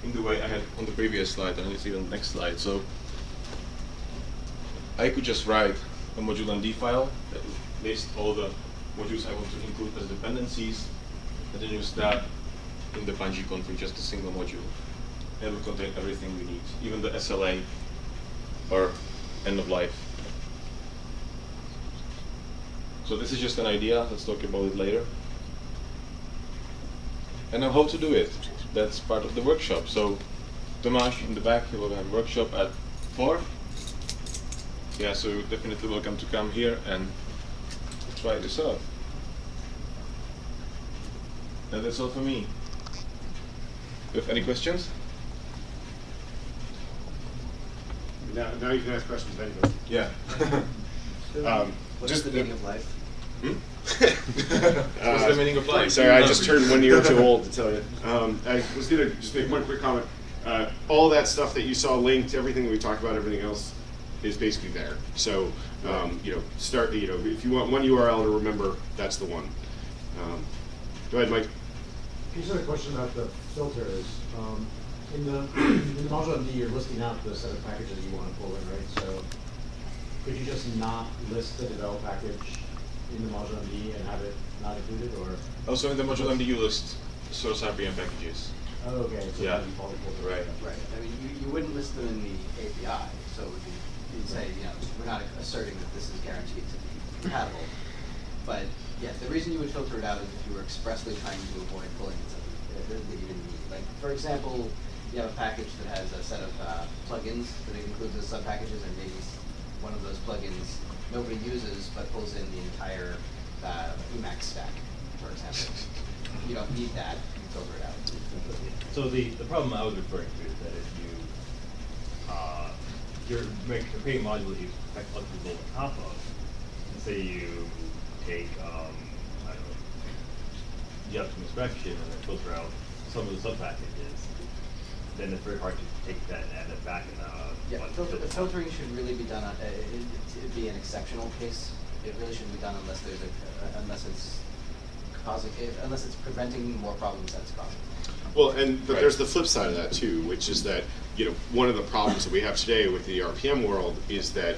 in the way I had on the previous slide, and it's even the next slide. So I could just write a module MD file that lists all the modules I want to include as dependencies, and then use that in the Pungi config, just a single module. It will contain everything we need, even the SLA or end of life. So this is just an idea, let's talk about it later. And now how to do it. That's part of the workshop. So Tomasz in the back, he will have a workshop at 4. Yeah, so you're definitely welcome to come here and try this out. And that's all for me. You have any questions? Now, now you can ask questions of anybody. Yeah. Um, What's just the meaning of life? Hmm? What's the meaning of life? Sorry, I just turned one year too old to tell you. Um, I was gonna just make one quick comment. Uh, all that stuff that you saw linked, everything that we talked about, everything else, is basically there. So, um, you know, start. You know, if you want one URL to remember, that's the one. Um, go ahead, Mike. Here's a question about the filters. Um, in the in the module MD, you're listing out the set of packages you want to pull in, right? So could you just not list the develop package in the module MD and have it not included, or? Oh, also in the module MD you list source RPM packages. Oh, okay. So Yeah. by default, it pulls it Right. Right, I mean, you, you wouldn't list them in the API, so it would be, you'd say, you know, we're not asserting that this is guaranteed to be compatible. But, yeah, the reason you would filter it out is if you were expressly trying to avoid pulling in something that that you didn't need. Like, for example, you have a package that has a set of uh, plugins that includes as sub-packages, and maybe one of those plugins nobody uses, but pulls in the entire uh, Emacs stack, for example. You don't need that, you filter it out. So the, the problem I was referring to is that if you, uh, you're make, you're creating modules you expect other to build on top of, and say you take, um, I don't know, the upstream inspection and then filter out some of the sub-packages, then it's very hard to take that and add it back in a. Yeah, filter, the filter. filtering should really be done, on- uh, it, it'd be an exceptional case. It really shouldn't be done unless there's a, uh, unless it's causing, if- unless it's preventing more problems than it's causing. Well, and but Right. there's the flip side of that too, which is that you know one of the problems that we have today with the RPM world is that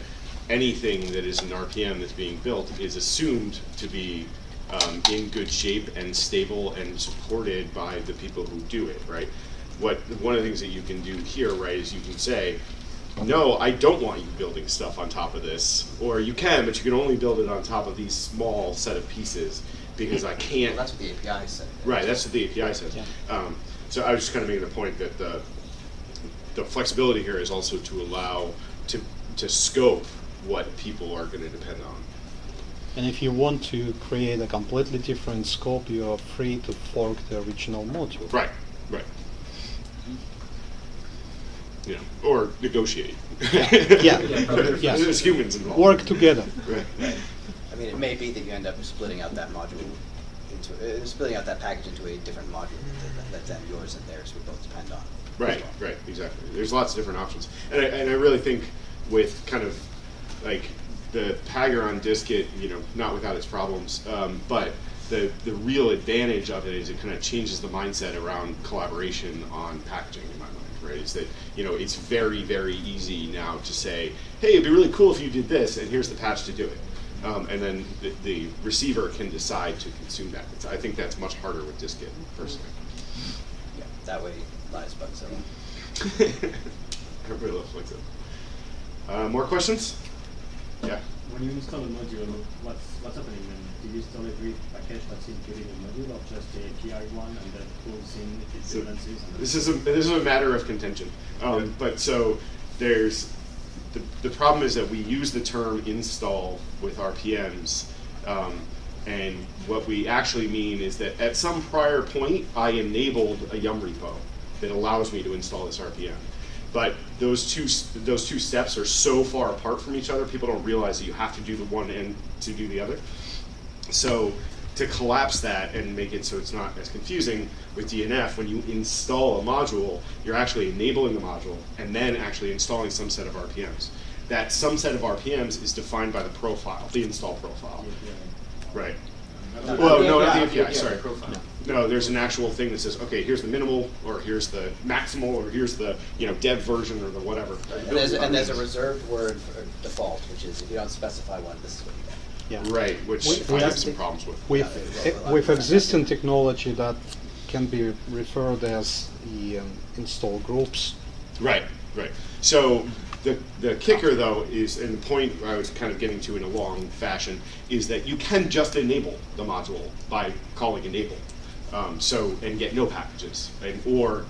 anything that is an RPM that's being built is assumed to be um, in good shape and stable and supported by the people who do it, right? What one of the things that you can do here, right, is you can say, no, I don't want you building stuff on top of this, or you can, but you can only build it on top of these small set of pieces because I can't. Well, that's what the API says. Right, that's what the API says. Um, so I was just kind of making the point that the, the flexibility here is also to allow, to, to scope what people are gonna depend on. And if you want to create a completely different scope, you are free to fork the original module. Right, right. You know, or negotiate. Yeah, yeah, yeah. There's humans involved. Work together. Right. I mean, it may be that you end up splitting out that module into, uh, splitting out that package into a different module that- that's then yours and theirs would both depend on. Right, right, exactly. There's lots of different options, and I, and I really think with kind of like the Pagure on dist-git, you know, not without its problems, um, but the the real advantage of it is it kind of changes the mindset around collaboration on packaging in my mind. Right, is that you know it's very very easy now to say, hey, it'd be really cool if you did this, and here's the patch to do it. Um, and then the, the receiver can decide to consume that. It's, I think that's much harder with dist-git, personally. Yeah, that way lies Bugzilla. Everybody loves Lexo. Uh, more questions? Yeah. when you install a module, what's what's happening then? Do you install every package that's included in the module, or just the API one and that pulls in it So this is a this is a matter of contention. Um, but so there's the, the problem is that we use the term install with RPMs, um, and what we actually mean is that at some prior point I enabled a Yum repo that allows me to install this RPM. But those two those two steps are so far apart from each other, people don't realize that you have to do the one and to do the other. So to collapse that and make it so it's not as confusing with DNF, when you install a module, you're actually enabling the module and then actually installing some set of RPMs. That some set of RPMs is defined by the profile, the install profile. Right. Not Well, no, not the API, the sorry. profile. No, there's an actual thing that says, okay, here's the minimal, or here's the maximal, or here's the, you know, dev version, or the whatever. And there's, and there's a reserved word for default, which is if you don't specify one, this is what you get. Yeah. Right, which We- I some problems with. With, Yeah, with existing technology that can be referred as the um, install groups. Right, right. So the the kicker though is, and the point I was kind of getting to in a long fashion, is that you can just enable the module by calling enable. Um, so and get no packages, and, or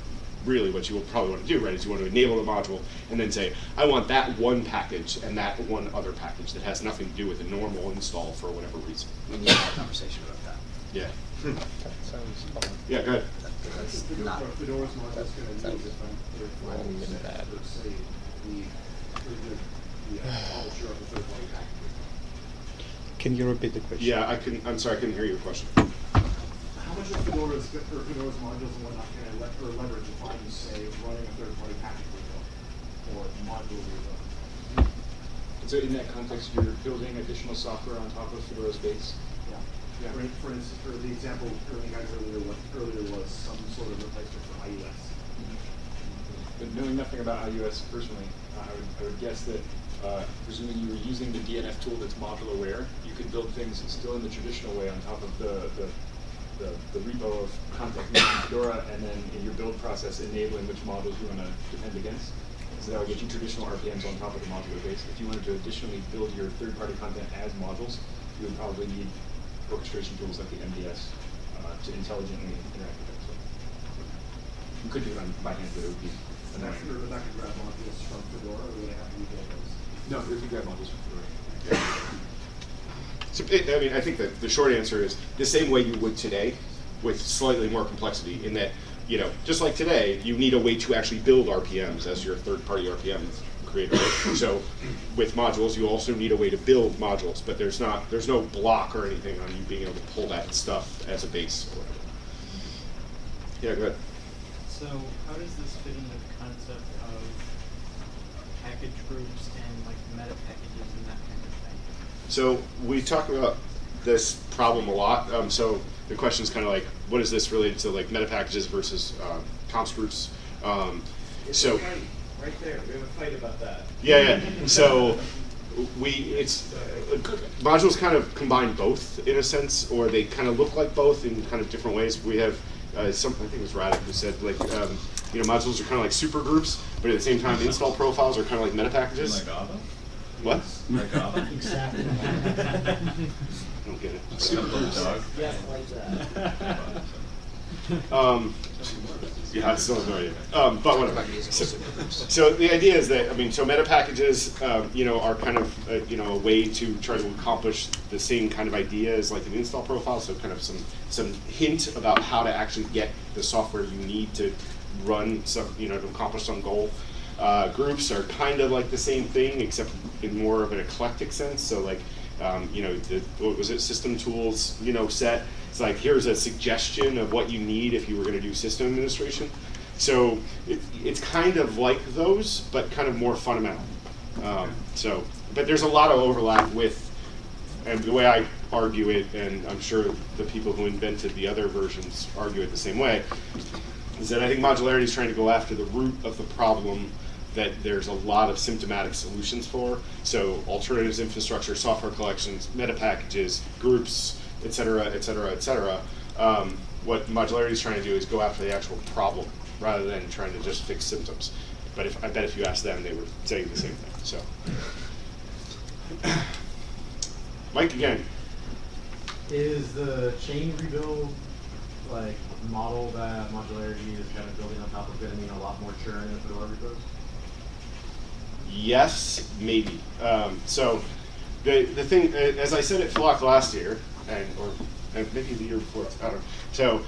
really what you will probably want to do, right, is you want to enable the module and then say, I want that one package and that one other package that has nothing to do with a normal install for whatever reason. We need to have a conversation about that. Yeah. That. Yeah, go ahead. That's Fedora- not, Fedora's module is gonna Sounds need different, third not party even set, bad. let's say, the, the, the uh, publisher of the third party package. Can you repeat the question? Yeah, I couldn't, I'm sorry, I couldn't hear your question. How much of Fedora's, or Fedora's modules and whatnot can I let, or leverage if I'm, say, running a third party package repo or module repo? So in that context, you're building additional software on top of Fedora's base? Yeah. For, for instance, for the example, earlier guys earlier, was- earlier was some sort of replacement for iOS. But knowing nothing about iOS personally, I would, I would guess that, uh, presuming you were using the DNF tool that's module aware, you could build things still in the traditional way on top of the, the, the, the repo of context using Fedora, and then in your build process enabling which modules you want to defend against. So that would get you traditional RPMs on top of the modular base. If you wanted to additionally build your third-party content as modules, you would probably need orchestration tools like the MBS uh, to intelligently interact with that. So you could do it on by hand, but it would be And that could, annoying. that could grab modules from Fedora, or we would I have to rebuild those? No, if you grab modules from Fedora. So, it, I mean, I think that the short answer is the same way you would today, with slightly more complexity. In that, you know, just like today, you need a way to actually build RPMs as your third-party RPM creator. so, with modules, you also need a way to build modules, but there's not, there's no block or anything on you being able to pull that stuff as a base or whatever. Yeah, go ahead. So how does this fit into the concept of package groups and like meta packages and that kind of thing? So we talk about this problem a lot. Um, so the question is kind of like, what is this related to like meta packages versus uh, comps groups? Um, so Right there, we have a fight about that. yeah, yeah. So we it's uh, modules kind of combine both in a sense, or they kind of look like both in kind of different ways. We have uh, some I think it was Radek who said like um, you know modules are kind of like super groups, but at the same time install profiles are kind of like meta packages. Like Java? What? Like Java? Exactly. I don't get it. Simple dog. Yeah, like that. Um, yeah, I still have no idea. Um, but whatever. Talk about using So, so the idea is that I mean, so meta packages, um, you know, are kind of uh, you know a way to try to accomplish the same kind of idea as like an install profile. So kind of some some hint about how to actually get the software you need to run some you know to accomplish some goal. Uh, groups are kind of like the same thing, except in more of an eclectic sense. So like, um, you know, the, what was it, system tools, you know, set. It's like here's a suggestion of what you need if you were going to do system administration. So it, it's kind of like those, but kind of more fundamental. Um, so, but there's a lot of overlap with, and the way I argue it, and I'm sure the people who invented the other versions argue it the same way, is that I think modularity is trying to go after the root of the problem that there's a lot of symptomatic solutions for. So alternatives infrastructure, software collections, meta packages, groups, et cetera, et cetera, et cetera. Um, what modularity is trying to do is go after the actual problem rather than trying to just fix symptoms. But if I bet if you ask them, they would say the same thing. So. Mike again. Is the chain rebuild like model that modularity is kind of building on top of going to mean a lot more churn in Fedora repos? Yes, maybe. Um, so the the thing, uh, as I said at Flock last year, and or and maybe the year before, I don't know. So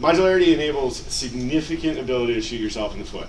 modularity enables significant ability to shoot yourself in the foot.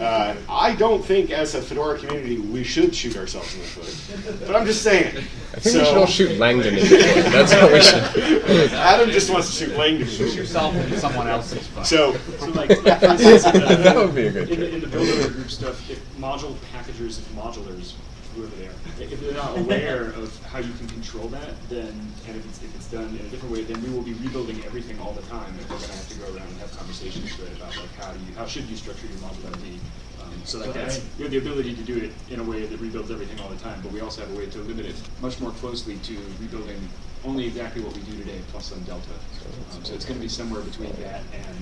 Uh, I don't think, as a Fedora community, we should shoot ourselves in the foot. But I'm just saying. I think we should all shoot Langdon in the foot. That's what we should. Adam just wants to shoot Langdon. Shoot yourself in someone else's foot. So, So like, like instance, That would be a good in the, trick. in the builder group stuff, if module packagers, if modulars, whoever they are, if they're not aware of how you can control that, then and if it's if it's done in a different way, then we will be rebuilding everything all the time, and we're gonna have to go around and have conversations right about like how do you how should you structure your modularity. Um, so like that's we have the ability to do it in a way that rebuilds everything all the time, but we also have a way to limit it much more closely to rebuilding only exactly what we do today plus some delta. Um, so it's going to be somewhere between that and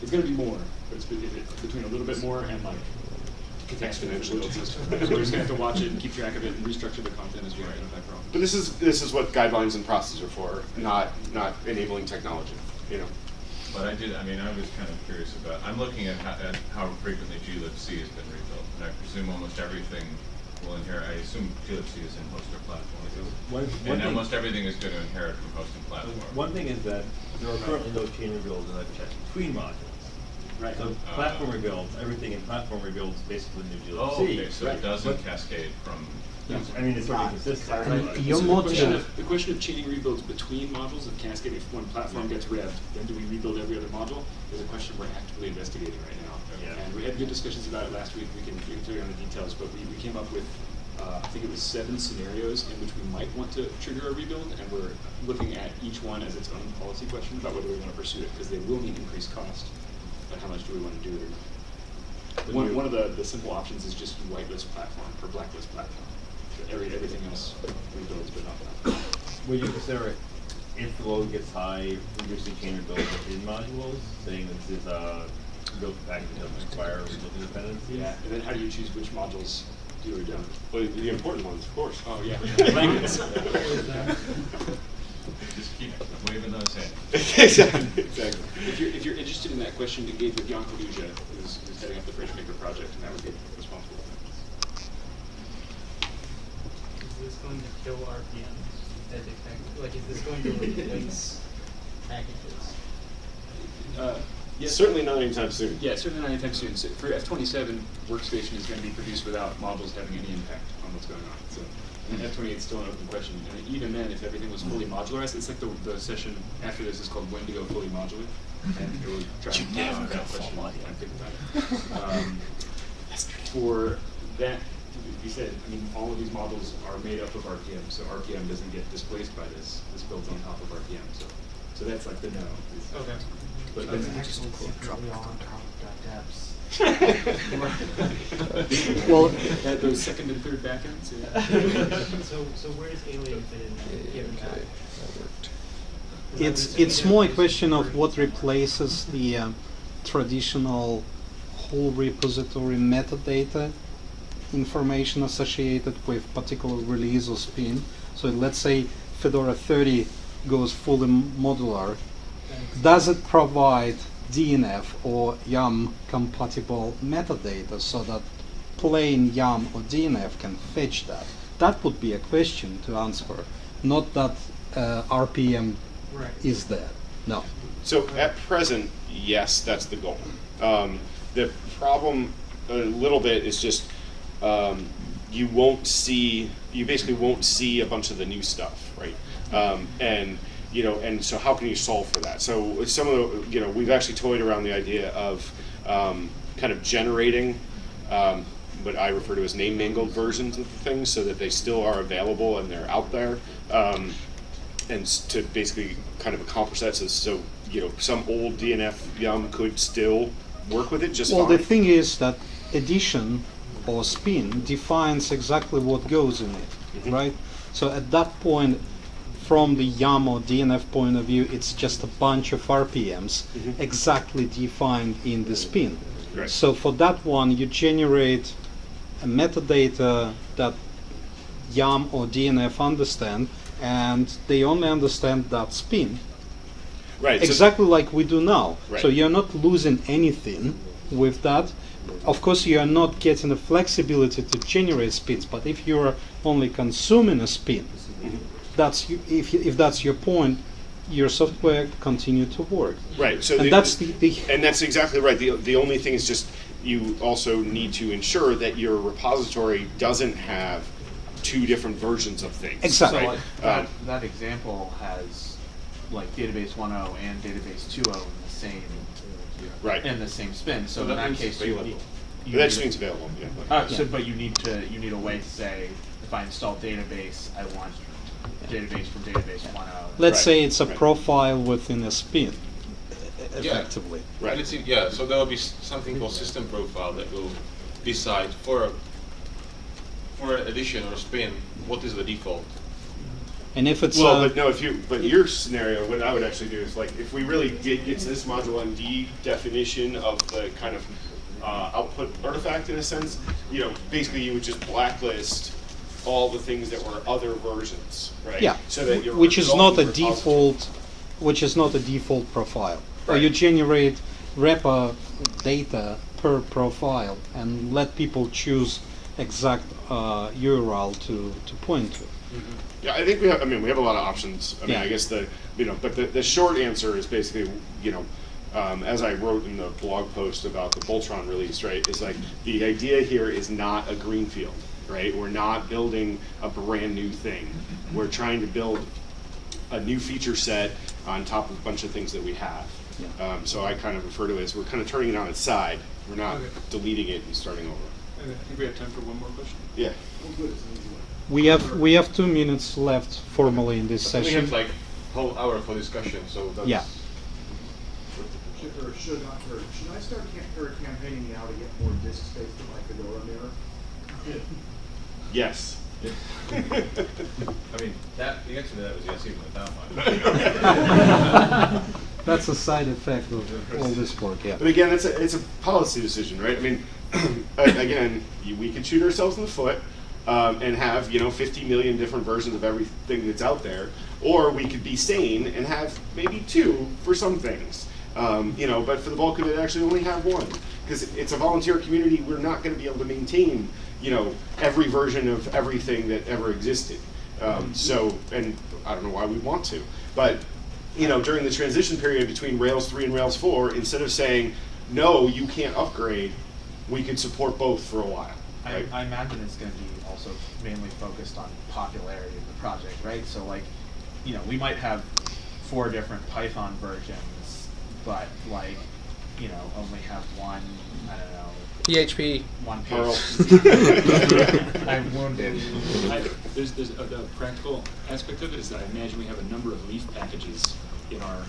it's going to be more, but it's between a little bit more and like Exponentially. So we're just going to have to watch it and keep track of it and restructure the content as we identify problems. but this is this is what guidelines and processes are for, not not enabling technology. You know. But I did, I mean, I was kind of curious about, I'm looking at how, at how frequently glibc has been rebuilt, and I presume almost everything will inherit, I assume glibc is in host or platform. One- one And thing- almost everything is going to inherit from hosting and platform. One thing is that there are currently no chain rebuilds in the chest between modules. Right. So Uh, platform rebuilds, everything in platform rebuilds basically new glibc. Oh, okay, so Right. it doesn't But- cascade from. I mean, it's sort of consistent. Right. but- So the question of, the question of chaining rebuilds between modules of cascade, if one platform gets revved, then do we rebuild every other module? Is a question we're actively investigating right now. Yeah. And we had good discussions about it last week, we can, we can tell you on the details, but we, we came up with, uh, I think it was seven scenarios in which we might want to trigger a rebuild, and we're looking at each one as its own policy question about whether we want to pursue it, because they will mean increased cost, but how much do we want to do it or not? One, you- one of the, the simple options is just whitelist platform or blacklist platform. So Every, everything else rebuilds, but not platform. Would you consider it, if the load gets high, reducing chain rebuilds within modules, saying this is uh, a build package that doesn't require rebuilding dependencies? Yeah, and then how do you choose which modules do or don't? Well, the important ones, of course. Oh, yeah. Language. Just keep waving those hands. exactly. Exactly. If you're, if you're interested in that question, engage with Jan Kaluža, who's, who's heading up the Freshmaker project, and that would be responsible. Is this going to kill RPMs as a package? Like, is this going to replace packages? Uh, yes. Certainly not anytime soon. Yeah, certainly not anytime soon. So for F twenty-seven, workstation is going to be produced without modules having any impact on what's going on. So F twenty-eight is still an open question. And even then, if everything was fully modularized, it's like the, the session after this is called when to go fully modular. And it will try to never that question and think about it. Um, for that, you said, I mean, all of these models are made up of RPM, so RPM doesn't get displaced by this. This builds on top of RPM, so so that's like the no. is- Okay. But Okay. then Actually, secretly all on top Well- At those second and third backends, yeah. So, so where does Alien fit in there, given that? It's it's more a question of what replaces the uh, traditional whole repository metadata information associated with particular release or spin. So let's say Fedora 30 goes fully modular. Does it provide DNF or YUM compatible metadata so that plain YUM or DNF can fetch that? That would be a question to answer, not that uh, RPM Right. is there. No. So at present, yes, that's the goal. Um, the problem a little bit is just um, you won't see you basically won't see a bunch of the new stuff, right? Um, and you know, and so how can you solve for that? So some of the you know we've actually toyed around the idea of um, kind of generating. Um, what I refer to as name mangled versions of the things, so that they still are available and they're out there. Um, and to basically kind of accomplish that. So, so you know, some old DNF yum could still work with it just well, fine. the thing is that addition or spin defines exactly what goes in it, Mhm. right? So at that point, from the YAML or DNF point of view, it's just a bunch of RPMs Mhm. exactly defined in the spin. Right. So for that one, you generate a metadata that YUM or DNF understand, and they only understand that spin. Right, so- Exactly like we do now. Right. So you're not losing anything with that. Of course, you are not getting the flexibility to generate spins. But if you're only consuming a spin, that's you, if if that's your point, your software continue to work. Right. So and the, that's the, the and that's exactly right. The the only thing is just you also need to ensure that your repository doesn't have two different versions of things. So Right? like that, Um, that example has like database 1.0 and database 2.0 in the same Right. in the same spin. So Well, in that that case, you, available. you That need just means available, yeah. Uh, so, Yeah. but you need to you need a way to say if I install database, I want database from database 1.0. let's say it's a profile within a spin, e- Yeah. effectively. And it's, yeah, so there will be s- something called system profile that will decide for a, for an addition or spin, what is the default. And if it's well, uh, but no, if you but your scenario, what I would actually do is like if we really did get to this module MD definition of the kind of uh, output artifact in a sense, you know, basically you would just blacklist all the things that were other versions, right? Yeah, So that your which is not a default, which is not a default profile. Or Right. you generate wrapper data per profile and let people choose exact uh, URL to, to point to. Yeah, I think we have. I mean, we have a lot of options. I mean, Yeah. I guess the you know, but the, the short answer is basically you know, um, as I wrote in the blog post about the Boltron release, right? Is like the idea here is not a greenfield, right? We're not building a brand new thing. We're trying to build a new feature set on top of a bunch of things that we have. Yeah. Um, so I kind of refer to it as we're kind of turning it on its side. We're not Okay. deleting it and starting over. And I think we have time for one more question. Yeah. We have we have two minutes left formally in this We session. have like whole hour for discussion, so that's. Yeah. Should, or should I, or should I start cam- or campaigning now to get more disk space for my Fedora mirror? Yes. I mean, that, the answer to that was yes, even without mine. That's a side effect of all this work. Yeah. But again, it's a, it's a policy decision, right? I mean, again, we could shoot ourselves in the foot um, and have, you know, 50 million different versions of everything that's out there, or we could be sane and have maybe two for some things. Um, you know, but for the bulk of it, actually only have one. Because it's a volunteer community, we're not going to be able to maintain, you know, every version of everything that ever existed. Um, so, and I don't know why we want to, but you know, during the transition period between Rails 3 and Rails 4, instead of saying, no, you can't upgrade, we could support both for a while. I, I imagine it's going to be also mainly focused on popularity of the project, right? So like, you know, we might have four different Python versions, but like, you know, only have one, I don't know. PHP. One Perl. I'm wounded. I, there's there's a, the practical aspect of it is that I imagine we have a number of leaf packages in our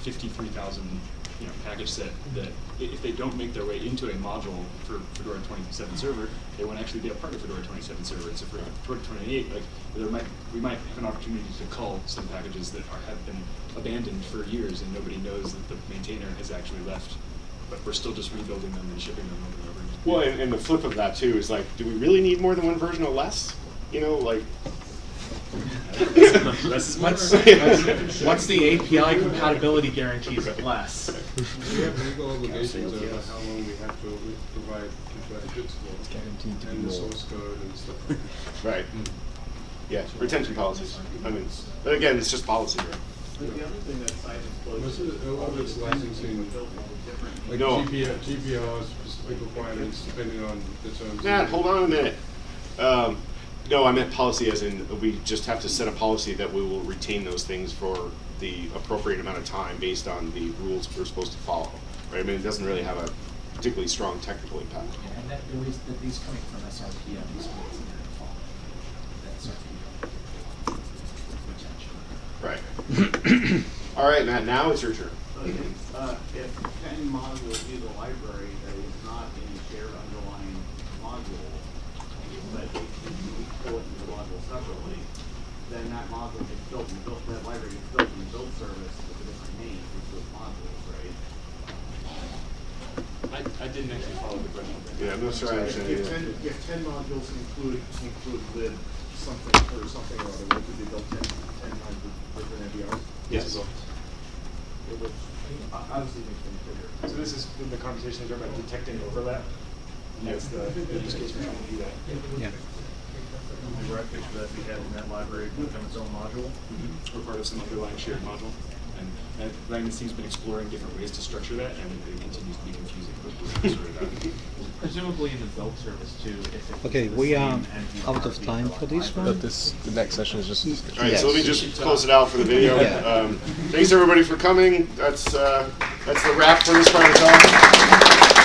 53,000 you know package set that if they don't make their way into a module for Fedora 27 server, they won't actually be a part of Fedora 27 server. And so for Fedora 28, like there might we might have an opportunity to cull some packages that are, have been abandoned for years and nobody knows that the maintainer has actually left, but we're still just rebuilding them and shipping them over and over. Well, and, and the flip of that too is like, do we really need more than one version or less? You know, like. What's, what's, what's the API compatibility guarantees of less? We have legal obligations about how long we have to provide packages for, and the source code and stuff like that. Right. Hmm. Yeah, retention policies. I mean, but again, it's just policy, right? But the other thing that site Most explodes. of the- a lot of it's licensing, like No. GPL, GPL specific requirements depending on the terms. Matt, hold on a minute. Um, no, I meant policy as in we just have to set a policy that we will retain those things for the appropriate amount of time based on the rules we're supposed to follow. Right? I mean, it doesn't really have a particularly strong technical impact. And that, at least, that these coming from SRPM, these rules in their default. That's retention. Right. All right, Matt. Now it's your turn. If, uh, if ten modules use a library that is not in a shared underlying module, but you pull it into the module separately, then that module gets built and built, that library gets built in the build service with a different name for those modules, right? I, I didn't actually follow the question. Yeah, I'm not sure I If- understand If ten, if ten modules include, include lib something, or something or other, what could be built ten, ten times with different MBRs? Yes. It would, obviously makes things bigger. So this is the conversation about detecting overlap. And that's the, in this case, we're trying to do that. Yeah. The rec picture that we had in that library would become its own module. We're part of some underlying shared module. And uh, Magnus team's been exploring different ways to structure that, and it continues to be confusing. but we're sort it out. Presumably in the build service too, if it. Okay, we are out of time for this one. But this, the next session is just a discussion. All right, so let me just close it out for the video. Yeah. Um, thanks everybody for coming. That's uh, that's the wrap for this part of the talk.